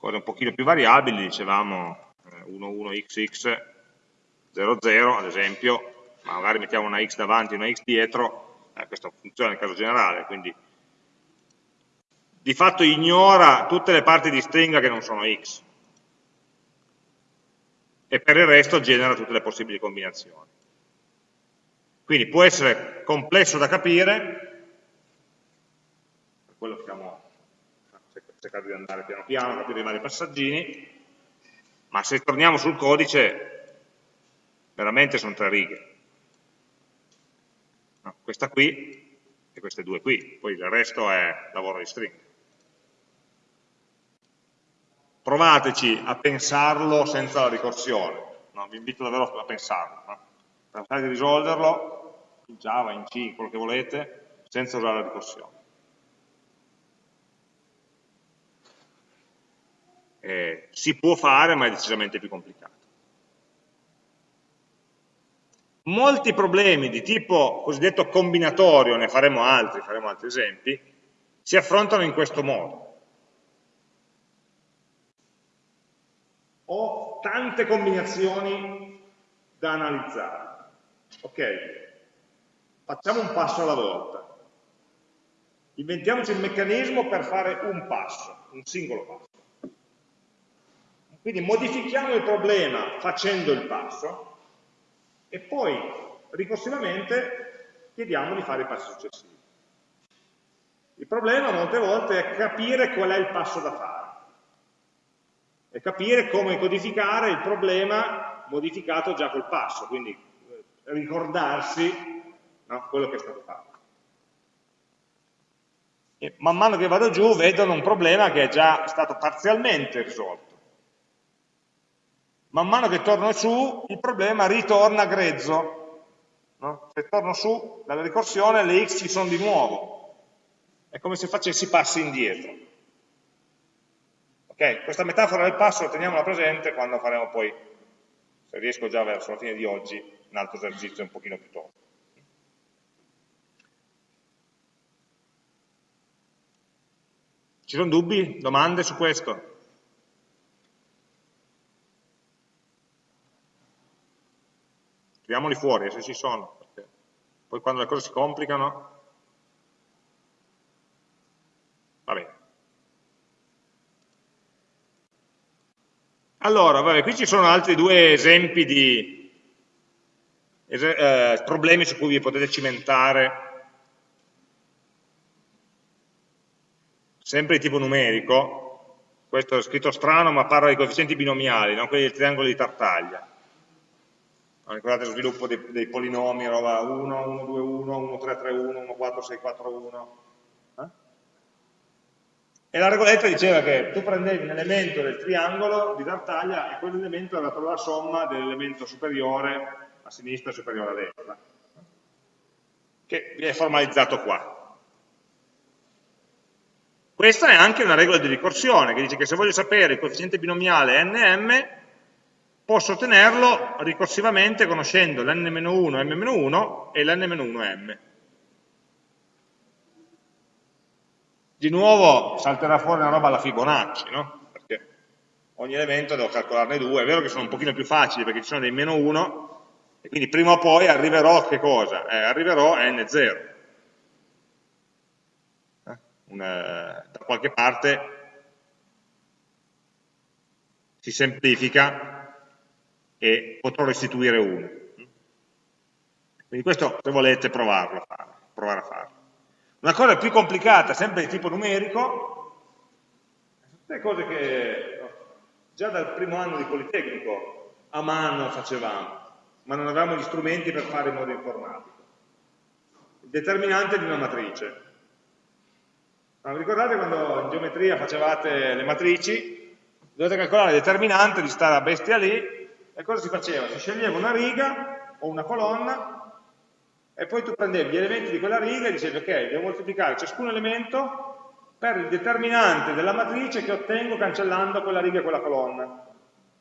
cose un pochino più variabili, dicevamo 11xx eh, 00 ad esempio, ma magari mettiamo una x davanti e una x dietro, eh, questo funziona nel caso generale, quindi di fatto ignora tutte le parti di stringa che non sono x e per il resto genera tutte le possibili combinazioni. Quindi può essere complesso da capire, per quello stiamo cercando di andare piano piano, capire i vari passaggini, ma se torniamo sul codice, veramente sono tre righe. No, questa qui e queste due qui, poi il resto è lavoro di string. Provateci a pensarlo senza la ricorsione, no, vi invito davvero a pensarlo. No? Pensate di risolverlo in Java, in C, quello che volete, senza usare la ricorsione. Eh, si può fare, ma è decisamente più complicato. Molti problemi di tipo cosiddetto combinatorio, ne faremo altri, faremo altri esempi, si affrontano in questo modo. Ho tante combinazioni da analizzare. Ok, Facciamo un passo alla volta. Inventiamoci il meccanismo per fare un passo, un singolo passo. Quindi modifichiamo il problema facendo il passo e poi ricorsivamente chiediamo di fare i passi successivi. Il problema molte volte è capire qual è il passo da fare e capire come codificare il problema modificato già col passo, quindi eh, ricordarsi no? quello che è stato fatto. E man mano che vado giù vedono un problema che è già stato parzialmente risolto. Man mano che torno su, il problema ritorna grezzo. No? Se torno su dalla ricorsione, le x ci sono di nuovo. È come se facessi passi indietro. Ok? Questa metafora del passo teniamola presente quando faremo poi, se riesco già verso la fine di oggi, un altro esercizio un pochino più tosto. Ci sono dubbi, domande su questo? Tiriamoli fuori se ci sono, perché poi quando le cose si complicano... Va bene. Allora, vabbè, qui ci sono altri due esempi di eh, problemi su cui vi potete cimentare sempre di tipo numerico, questo è scritto strano ma parla di coefficienti binomiali, non quelli del triangolo di Tartaglia. Ricordate lo sviluppo dei, dei polinomi, roba 1, 1, 2, 1, 1, 3, 3, 1, 1, 4, 6, 4, 1. Eh? E la regoletta diceva che tu prendevi un elemento del triangolo di Tartaglia e quell'elemento era la somma dell'elemento superiore a sinistra e superiore a destra, che viene formalizzato qua. Questa è anche una regola di ricorsione, che dice che se voglio sapere il coefficiente binomiale nm, posso ottenerlo ricorsivamente conoscendo l'n-1 m-1 e l'n-1m. Di nuovo salterà fuori una roba alla Fibonacci, no? Perché ogni elemento devo calcolarne due, è vero che sono un pochino più facili perché ci sono dei meno 1, e quindi prima o poi arriverò a che cosa? Eh, arriverò a n0 una, da qualche parte si semplifica e potrò restituire 1. Quindi questo, se volete, provarlo a provare a farlo. Una cosa più complicata, sempre di tipo numerico, tutte cose che già dal primo anno di Politecnico a mano facevamo, ma non avevamo gli strumenti per fare in modo informatico. Il determinante di una matrice. Ma ricordate quando in geometria facevate le matrici? dovete calcolare il determinante di stare bestia lì, e cosa si faceva? Si sceglieva una riga o una colonna, e poi tu prendevi gli elementi di quella riga e dicevi, ok, devo moltiplicare ciascun elemento per il determinante della matrice che ottengo cancellando quella riga e quella colonna.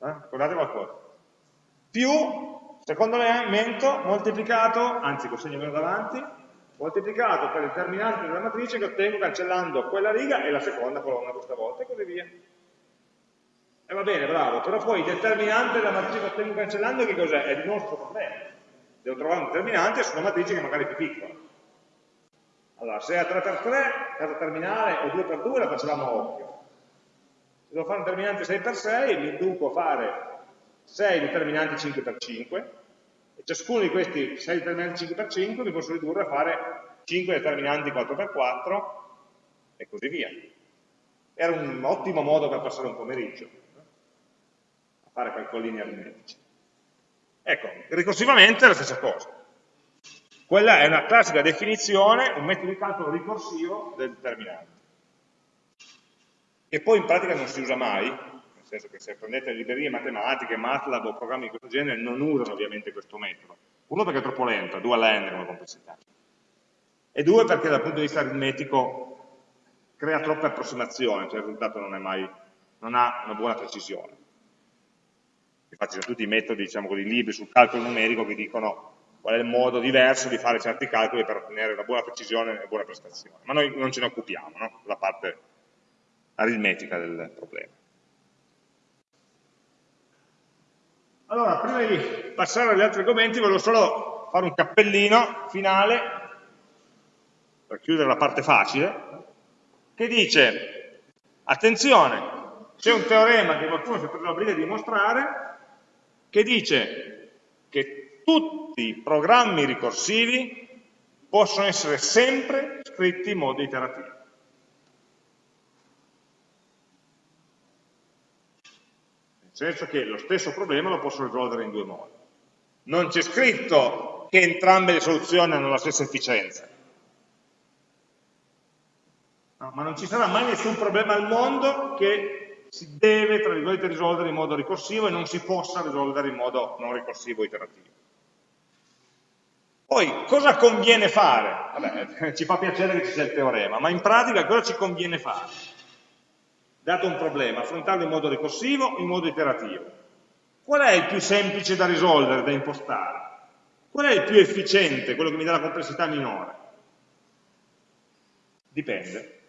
Eh? Ricordate qualcosa? Più, secondo elemento, moltiplicato, anzi con segno meno davanti, moltiplicato per il determinante della matrice che ottengo cancellando quella riga e la seconda colonna questa volta, e così via. E eh, va bene, bravo, però poi il determinante della matrice che ottengo cancellando che cos'è? È il nostro problema. Devo trovare un determinante su una matrice che magari è più piccola. Allora, se è a 3x3, casa terminale, o 2x2 la facevamo a occhio. Se devo fare un determinante 6x6, mi induco a fare 6 determinanti 5x5, e ciascuno di questi 6 determinanti 5x5 mi posso ridurre a fare 5 determinanti 4x4, e così via. Era un ottimo modo per passare un pomeriggio fare calcolini aritmetici. Ecco, ricorsivamente è la stessa cosa. Quella è una classica definizione, un metodo di calcolo ricorsivo del determinante. Che poi in pratica non si usa mai, nel senso che se prendete librerie matematiche, MATLAB o programmi di questo genere, non usano ovviamente questo metodo. Uno perché è troppo lento, due alla n come complessità. E due perché dal punto di vista aritmetico crea troppe approssimazioni, cioè il risultato non, mai, non ha una buona precisione infatti sono tutti i metodi, diciamo così, libri sul calcolo numerico che dicono qual è il modo diverso di fare certi calcoli per ottenere una buona precisione e buona prestazione. Ma noi non ce ne occupiamo, no? la parte aritmetica del problema. Allora, prima di passare agli altri argomenti, volevo solo fare un cappellino finale, per chiudere la parte facile, che dice, attenzione, c'è un teorema che qualcuno si è preso la briga di dimostrare, che dice che tutti i programmi ricorsivi possono essere sempre scritti in modo iterativo. Nel senso che lo stesso problema lo posso risolvere in due modi. Non c'è scritto che entrambe le soluzioni hanno la stessa efficienza. No, ma non ci sarà mai nessun problema al mondo che si deve, tra virgolette, risolvere in modo ricorsivo e non si possa risolvere in modo non ricorsivo iterativo. Poi, cosa conviene fare? Vabbè, ci fa piacere che ci sia il teorema, ma in pratica cosa ci conviene fare? Dato un problema, affrontarlo in modo ricorsivo o in modo iterativo? Qual è il più semplice da risolvere, da impostare? Qual è il più efficiente, quello che mi dà la complessità minore? Dipende.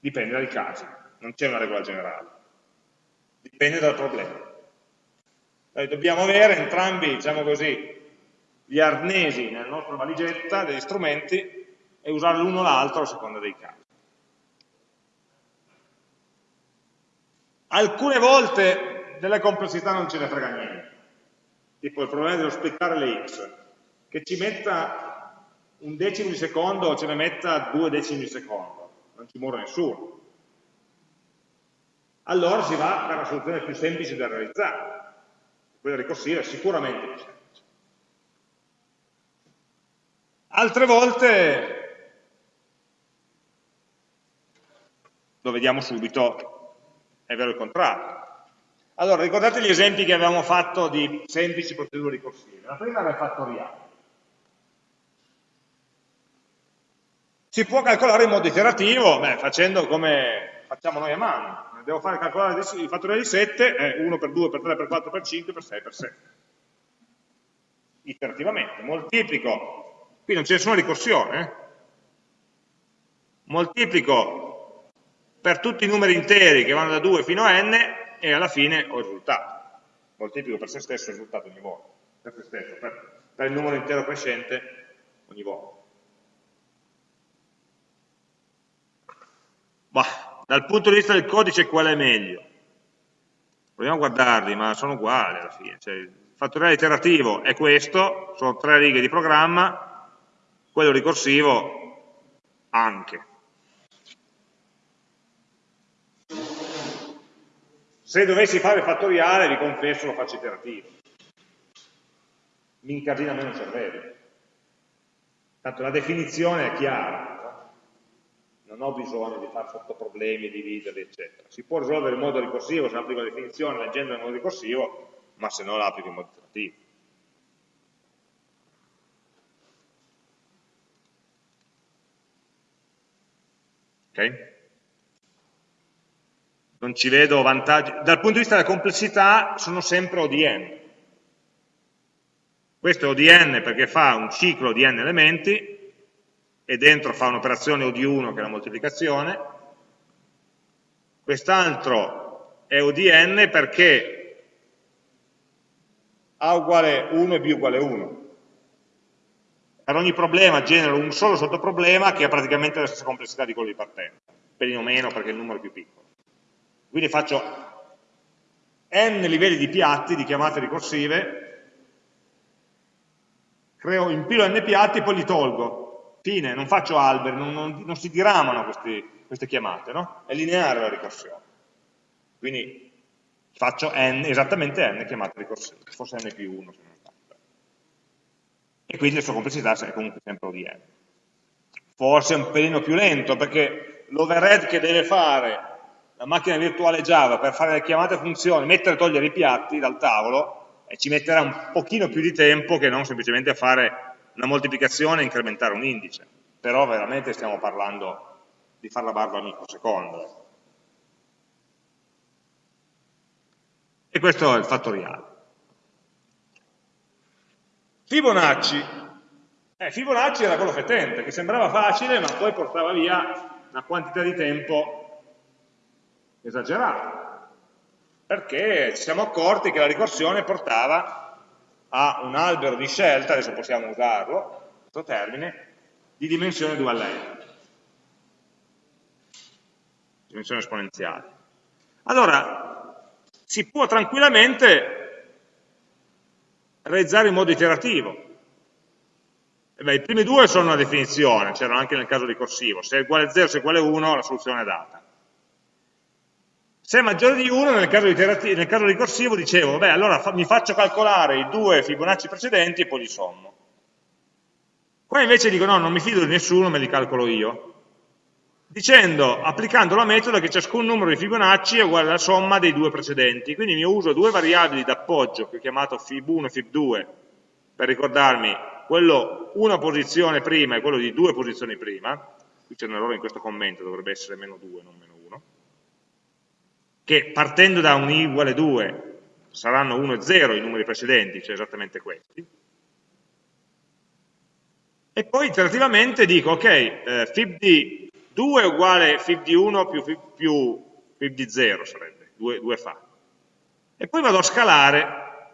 Dipende dai casi non c'è una regola generale, dipende dal problema. Noi dobbiamo avere entrambi, diciamo così, gli arnesi nella nostra valigetta degli strumenti e usare l'uno o l'altro a seconda dei casi. Alcune volte delle complessità non ce ne frega niente, tipo il problema dello splittare le x, che ci metta un decimo di secondo o ce ne metta due decimi di secondo, non ci muore nessuno allora si va per la soluzione più semplice da realizzare. Quella ricorsiva è sicuramente più semplice. Altre volte, lo vediamo subito, è vero il contrario. Allora, ricordate gli esempi che avevamo fatto di semplici procedure ricorsive. La prima era il fattoriale. Si può calcolare in modo iterativo, beh, facendo come facciamo noi a mano devo fare calcolare il fattoriale di 7, è 1 per 2 per 3 per 4 per 5 per 6 per 7. Iterativamente, moltiplico, qui non c'è nessuna ricorsione, eh? moltiplico per tutti i numeri interi che vanno da 2 fino a n e alla fine ho il risultato. Moltiplico per se stesso il risultato ogni volta, per se stesso, per, per il numero intero crescente ogni volta. Dal punto di vista del codice qual è meglio? Proviamo a guardarli, ma sono uguali alla fine. Cioè, il fattoriale iterativo è questo, sono tre righe di programma, quello ricorsivo anche. Se dovessi fare il fattoriale, vi confesso, lo faccio iterativo. Mi incasina meno il cervello. Tanto la definizione è chiara? Non ho bisogno di fare sottoproblemi, dividerli, eccetera. Si può risolvere in modo ricorsivo se applico la definizione leggendo in modo ricorsivo, ma se no la applico in modo iterativo. Ok? non ci vedo vantaggi. Dal punto di vista della complessità sono sempre ODN. Questo è ODN perché fa un ciclo di n elementi e dentro fa un'operazione OD1 che è la moltiplicazione. Quest'altro è ODN perché A uguale 1 e B uguale 1. Per ogni problema genero un solo sottoproblema che ha praticamente la stessa complessità di quello di partenza, pelino meno perché il numero è più piccolo. Quindi faccio n livelli di piatti, di chiamate ricorsive, creo, impilo n piatti e poi li tolgo. Fine, non faccio alberi, non, non, non si diramano questi, queste chiamate, no? È lineare la ricorsione. Quindi faccio n, esattamente n chiamate ricorsive, forse n più 1 se non sbaglio. E quindi la sua complessità è comunque sempre O di n. Forse è un pelino più lento, perché l'overhead che deve fare la macchina virtuale Java per fare le chiamate funzioni, mettere e togliere i piatti dal tavolo, e ci metterà un pochino più di tempo che non semplicemente a fare una moltiplicazione e incrementare un indice. Però veramente stiamo parlando di fare la barba al microsecondo. E questo è il fattoriale. Fibonacci. Eh, Fibonacci era quello fetente, che sembrava facile, ma poi portava via una quantità di tempo esagerato, perché ci siamo accorti che la ricorsione portava a un albero di scelta, adesso possiamo usarlo, questo termine, di dimensione 2 alla n, dimensione esponenziale. Allora, si può tranquillamente realizzare in modo iterativo. E beh, I primi due sono una definizione, c'erano anche nel caso ricorsivo, se è uguale a 0, se è uguale a 1, la soluzione è data. Se è maggiore di 1, nel caso, nel caso ricorsivo dicevo, beh, allora fa mi faccio calcolare i due Fibonacci precedenti e poi li sommo. Qua invece dico, no, non mi fido di nessuno, me li calcolo io. Dicendo, applicando la metoda che ciascun numero di Fibonacci è uguale alla somma dei due precedenti. Quindi mi uso due variabili d'appoggio, che ho chiamato fib1 e fib2, per ricordarmi quello una posizione prima e quello di due posizioni prima. Qui c'è un errore in questo commento, dovrebbe essere meno 2, non meno 1 che partendo da un i uguale 2 saranno 1 e 0 i numeri precedenti, cioè esattamente questi, e poi iterativamente dico, ok, eh, fib di 2 è uguale fib di 1 più fib, più fib di 0 sarebbe, 2, 2 fa. E poi vado a scalare,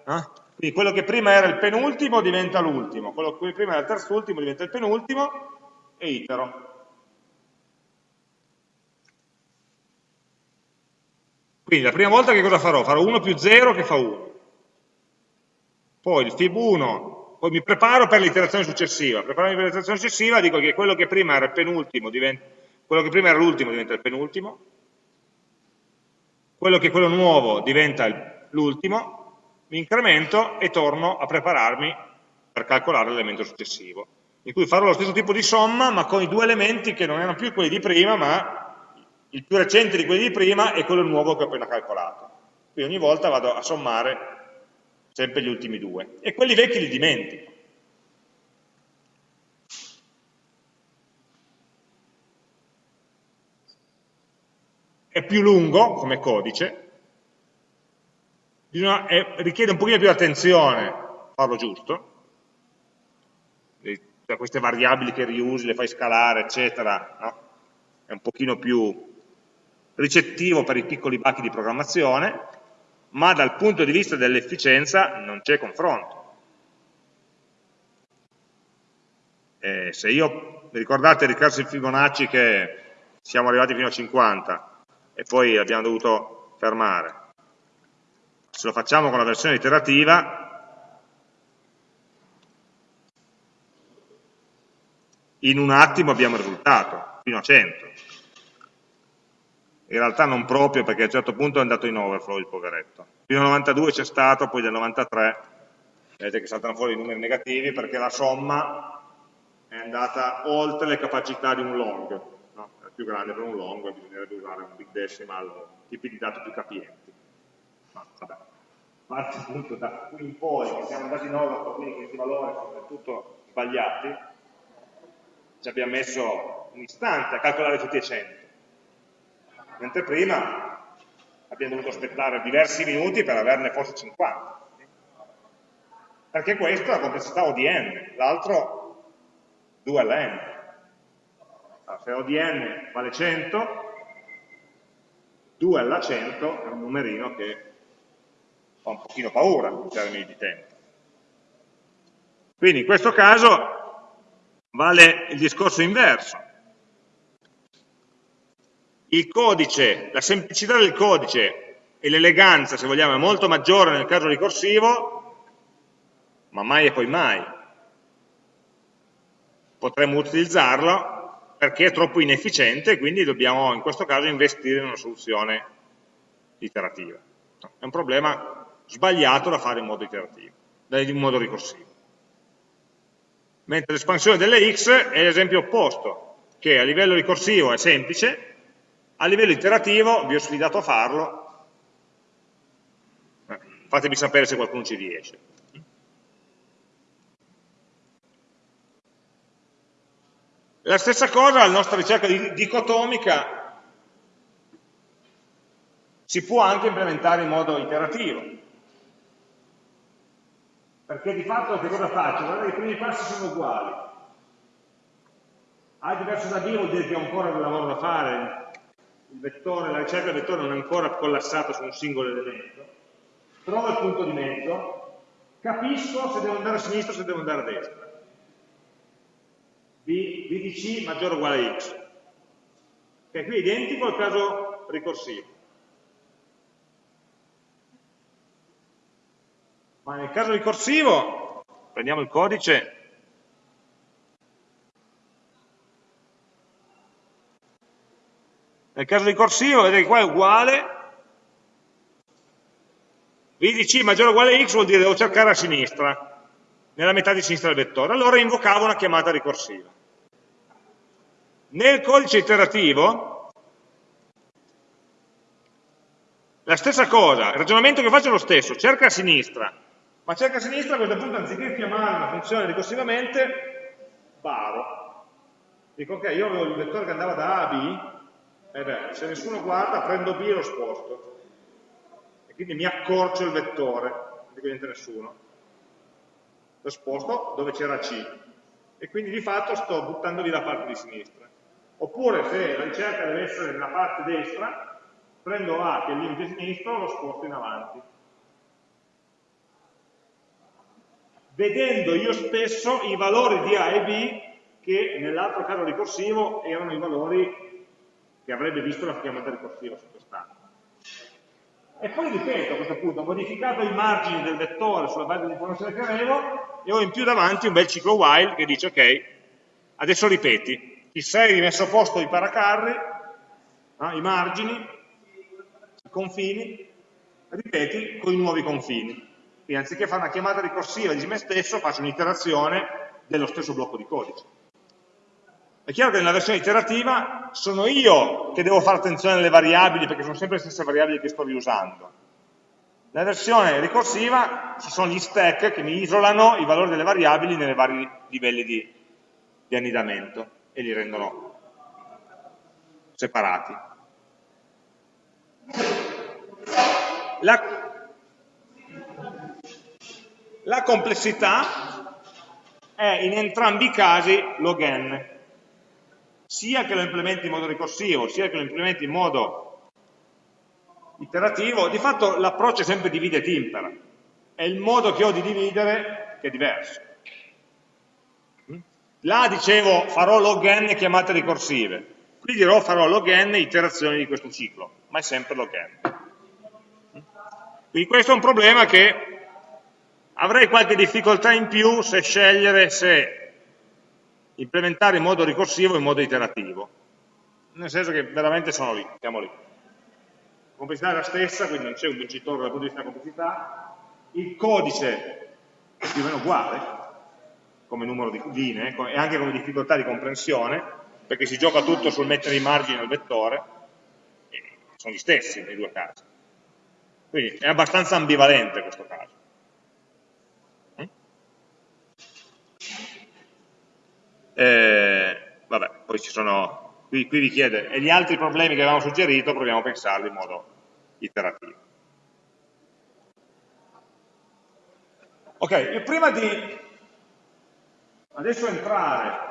eh? quindi quello che prima era il penultimo diventa l'ultimo, quello che prima era il terzultimo diventa il penultimo, e itero. Quindi la prima volta che cosa farò? Farò 1 più 0 che fa 1. Poi il fib 1, poi mi preparo per l'iterazione successiva. Prepararmi per l'iterazione successiva dico che quello che prima era il penultimo diventa, quello che prima era l'ultimo diventa il penultimo, quello che è quello nuovo diventa l'ultimo, mi incremento e torno a prepararmi per calcolare l'elemento successivo, in cui farò lo stesso tipo di somma ma con i due elementi che non erano più quelli di prima ma il più recente di quelli di prima è quello nuovo che ho appena calcolato. Quindi ogni volta vado a sommare sempre gli ultimi due. E quelli vecchi li dimentico. È più lungo come codice, bisogna, è, richiede un pochino più di attenzione farlo giusto, da queste variabili che riusi, le fai scalare, eccetera, no? è un pochino più ricettivo per i piccoli bachi di programmazione, ma dal punto di vista dell'efficienza non c'è confronto. Eh, se io, ricordate il ricorso Fibonacci che siamo arrivati fino a 50, e poi abbiamo dovuto fermare. Se lo facciamo con la versione iterativa, in un attimo abbiamo il risultato, fino a 100. In realtà non proprio perché a un certo punto è andato in overflow il poveretto. Fino al 92 c'è stato, poi del 93 vedete che saltano fuori i numeri negativi perché la somma è andata oltre le capacità di un long, no? è più grande per un long, bisognerebbe usare un big decimal tipi di dati più capienti. Ma vabbè, parte appunto da qui in poi, che siamo andati in overflow, quindi questi valori sono del tutto sbagliati, ci abbiamo messo un istante a calcolare tutti e 100 mentre prima abbiamo dovuto aspettare diversi minuti per averne forse 50. Perché questo è la complessità O di n, l'altro 2 alla n. Allora, se O di n vale 100, 2 alla 100 è un numerino che fa un pochino paura in termini di tempo. Quindi in questo caso vale il discorso inverso il codice, la semplicità del codice e l'eleganza, se vogliamo, è molto maggiore nel caso ricorsivo, ma mai e poi mai potremmo utilizzarlo perché è troppo inefficiente e quindi dobbiamo in questo caso investire in una soluzione iterativa. È un problema sbagliato da fare in modo iterativo, in modo ricorsivo. Mentre l'espansione delle x è l'esempio opposto, che a livello ricorsivo è semplice, a livello iterativo vi ho sfidato a farlo, fatemi sapere se qualcuno ci riesce. La stessa cosa, la nostra ricerca dicotomica si può anche implementare in modo iterativo. Perché di fatto che cosa faccio? Guardate i primi passi sono uguali. A diverso da B vuol dire che ho ancora del lavoro da fare, vettore, la ricerca del vettore non è ancora collassata su un singolo elemento, trovo il punto di mezzo, capisco se devo andare a sinistra o se devo andare a destra. B, B di C maggiore o uguale a X. Che qui è identico al caso ricorsivo. Ma nel caso ricorsivo, prendiamo il codice Nel caso ricorsivo, vedete che qua è uguale, v di c maggiore o uguale a x vuol dire devo cercare a sinistra, nella metà di sinistra del vettore. Allora invocavo una chiamata ricorsiva. Nel codice iterativo, la stessa cosa, il ragionamento che faccio è lo stesso, cerca a sinistra, ma cerca a sinistra a questo punto anziché chiamare una funzione ricorsivamente, baro. Dico ok, io avevo il vettore che andava da A a B, eh beh, se nessuno guarda, prendo B e lo sposto. E quindi mi accorcio il vettore, non niente nessuno. Lo sposto dove c'era C. E quindi di fatto sto buttando via la parte di sinistra. Oppure se la ricerca deve essere nella parte destra, prendo A che è il limite sinistro e lo sposto in avanti. Vedendo io stesso i valori di A e B che nell'altro caso ricorsivo erano i valori che avrebbe visto la chiamata ricorsiva sottostante. E poi ripeto a questo punto, ho modificato i margini del vettore sulla base dell'informazione che avevo e ho in più davanti un bel ciclo while che dice ok, adesso ripeti, ti sei rimesso a posto i paracarri, eh, i margini, i confini, ripeti con i nuovi confini. Quindi anziché fare una chiamata ricorsiva di me stesso, faccio un'iterazione dello stesso blocco di codice. È chiaro che nella versione iterativa sono io che devo fare attenzione alle variabili perché sono sempre le stesse variabili che sto riusando. Nella versione ricorsiva ci sono gli stack che mi isolano i valori delle variabili nei vari livelli di, di annidamento e li rendono separati. La, la complessità è in entrambi i casi log n sia che lo implementi in modo ricorsivo, sia che lo implementi in modo iterativo, di fatto l'approccio è sempre divide et impera, è il modo che ho di dividere che è diverso. Là dicevo farò log n chiamate ricorsive, qui dirò farò log n iterazioni di questo ciclo, ma è sempre log n. Quindi questo è un problema che avrei qualche difficoltà in più se scegliere se implementare in modo ricorsivo o in modo iterativo. Nel senso che veramente sono lì, siamo lì. La complessità è la stessa, quindi non c'è un vincitore dal punto di vista della complessità. Il codice è più o meno uguale, come numero di linee e anche come difficoltà di comprensione, perché si gioca tutto sul mettere i margini al vettore, e sono gli stessi nei due casi. Quindi è abbastanza ambivalente questo caso. Eh, vabbè, poi ci sono, qui, qui vi chiede, e gli altri problemi che avevamo suggerito proviamo a pensarli in modo iterativo. Ok, prima di adesso entrare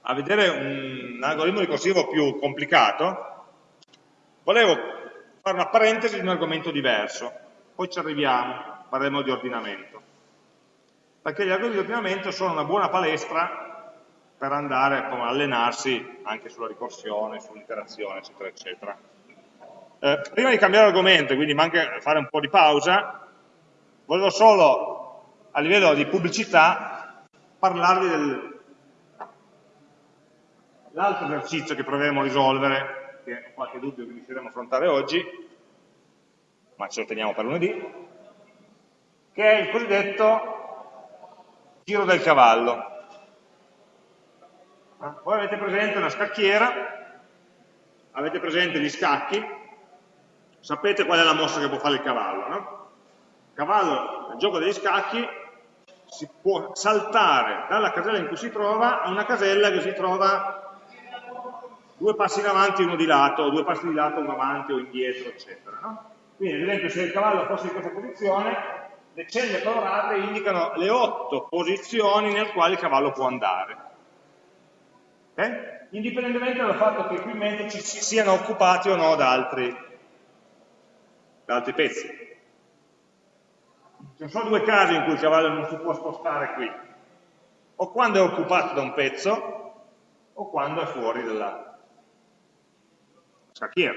a vedere un algoritmo ricorsivo più complicato, volevo fare una parentesi di un argomento diverso, poi ci arriviamo, parleremo di ordinamento. Perché gli algoritmi di ordinamento sono una buona palestra per andare a allenarsi anche sulla ricorsione, sull'interazione, eccetera, eccetera. Eh, prima di cambiare argomento, quindi manca fare un po' di pausa, volevo solo a livello di pubblicità parlarvi dell'altro esercizio che proveremo a risolvere, che ho qualche dubbio che riusciremo a affrontare oggi, ma ce lo teniamo per lunedì, che è il cosiddetto giro del cavallo. Voi avete presente una scacchiera, avete presente gli scacchi, sapete qual è la mossa che può fare il cavallo, no? Il cavallo, nel gioco degli scacchi, si può saltare dalla casella in cui si trova a una casella che si trova due passi in avanti e uno di lato, o due passi di lato, uno avanti o indietro, eccetera. No? Quindi, ad esempio, se il cavallo fosse in questa posizione, le celle colorate indicano le otto posizioni nel quali il cavallo può andare. Okay? Indipendentemente dal fatto che qui in mente ci siano occupati o no da altri, da altri pezzi. Ci sono due casi in cui il cavallo non si può spostare qui, o quando è occupato da un pezzo, o quando è fuori dalla scacchiera.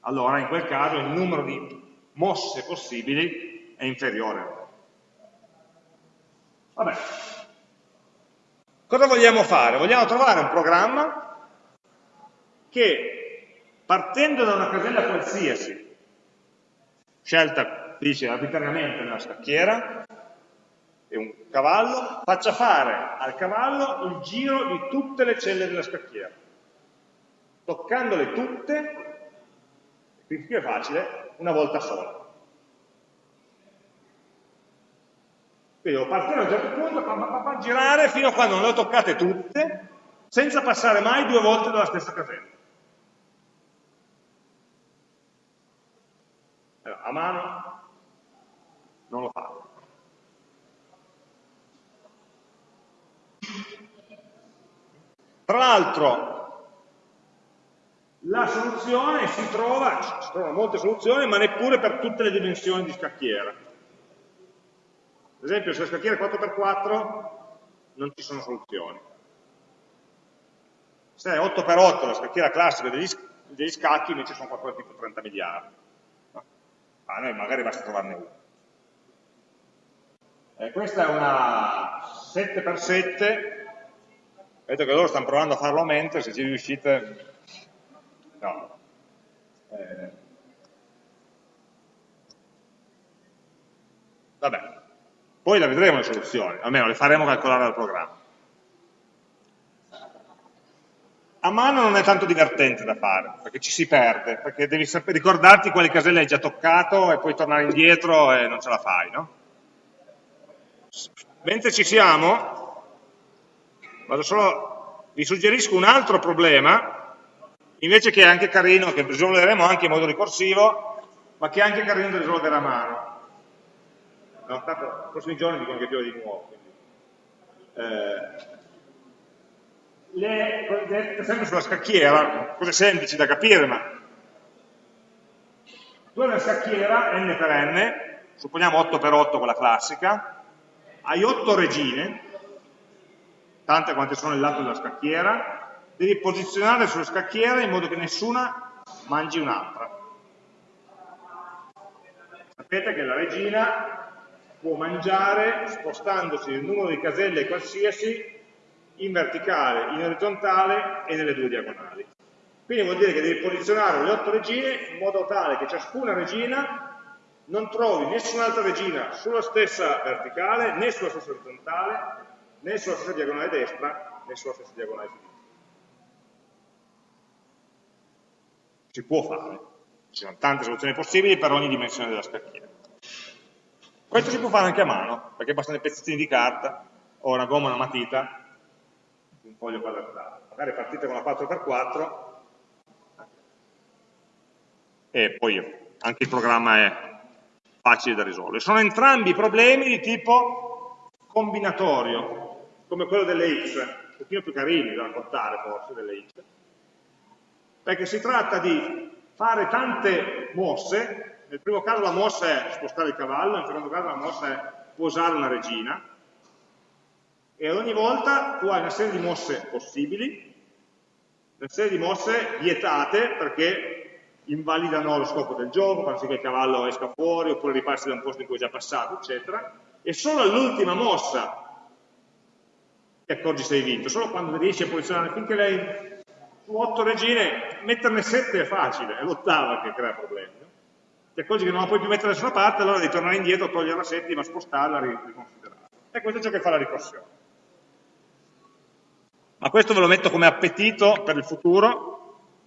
Allora in quel caso il numero di mosse possibili è inferiore. Vabbè. Cosa vogliamo fare? Vogliamo trovare un programma che partendo da una casella qualsiasi, scelta dice arbitrariamente nella scacchiera, e un cavallo, faccia fare al cavallo il giro di tutte le celle della scacchiera. Toccandole tutte, qui è facile, una volta sola. Quindi devo partire da un certo punto, pa, pa, pa, girare fino a quando non le ho toccate tutte, senza passare mai due volte dalla stessa casella. Allora, a mano non lo fa. Tra l'altro, la soluzione si trova, si trovano molte soluzioni, ma neppure per tutte le dimensioni di scacchiera. Ad esempio, se la scacchiera è 4x4, non ci sono soluzioni. Se è 8x8 la scacchiera classica degli, degli scacchi, invece sono qualcosa tipo 30 miliardi. A noi magari basta trovarne uno. Eh, questa è una 7x7, vedo che loro stanno provando a farlo a mente, se ci riuscite... No. Eh. Vabbè, poi la vedremo le soluzioni, almeno le faremo calcolare dal programma. A mano non è tanto divertente da fare, perché ci si perde, perché devi ricordarti quali caselle hai già toccato e poi tornare indietro e non ce la fai, no? Mentre ci siamo, solo, vi suggerisco un altro problema, invece che è anche carino, che risolveremo anche in modo ricorsivo, ma che è anche carino da risolvere a mano. No, tanto, nei prossimi giorni dicono che piove di nuovo. Eh, le, sempre sulla scacchiera, cose semplici da capire, ma tu hai una scacchiera n per n, supponiamo 8 per 8 quella classica, hai otto regine, tante quante sono il lato della scacchiera, devi posizionare sulle scacchiere in modo che nessuna mangi un'altra. Sapete che la regina può mangiare spostandosi il numero di caselle qualsiasi in verticale, in orizzontale e nelle due diagonali. Quindi vuol dire che devi posizionare le otto regine in modo tale che ciascuna regina non trovi nessun'altra regina sulla stessa verticale, né sulla stessa orizzontale, né sulla stessa diagonale destra, né sulla stessa diagonale sinistra. Si può fare, ci sono tante soluzioni possibili per ogni dimensione della scacchiera. Questo si può fare anche a mano, perché bastano dei pezzettini di carta, o una gomma, una matita, un foglio quadratato. Magari partite con la 4x4 e poi anche il programma è facile da risolvere. Sono entrambi problemi di tipo combinatorio, come quello delle x, un pochino più carini da raccontare forse delle x, perché si tratta di fare tante mosse, nel primo caso la mossa è spostare il cavallo, nel secondo caso la mossa è posare una regina, e ad ogni volta tu hai una serie di mosse possibili, una serie di mosse vietate perché invalidano lo scopo del gioco, fanno sì che il cavallo esca fuori, oppure ripassi da un posto in cui è già passato, eccetera, e solo all'ultima mossa ti accorgi se hai vinto, solo quando riesci a posizionare, finché lei su otto regine, metterne sette è facile, è l'ottava che crea problemi. Ti accorgi che non la puoi più mettere da nessuna parte, allora devi tornare indietro, togliere la settima, spostarla, riconsiderarla. E questo è ciò che fa la ricorsione. Ma questo ve lo metto come appetito per il futuro,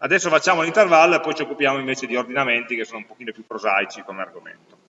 Adesso facciamo l'intervallo e poi ci occupiamo invece di ordinamenti che sono un pochino più prosaici come argomento.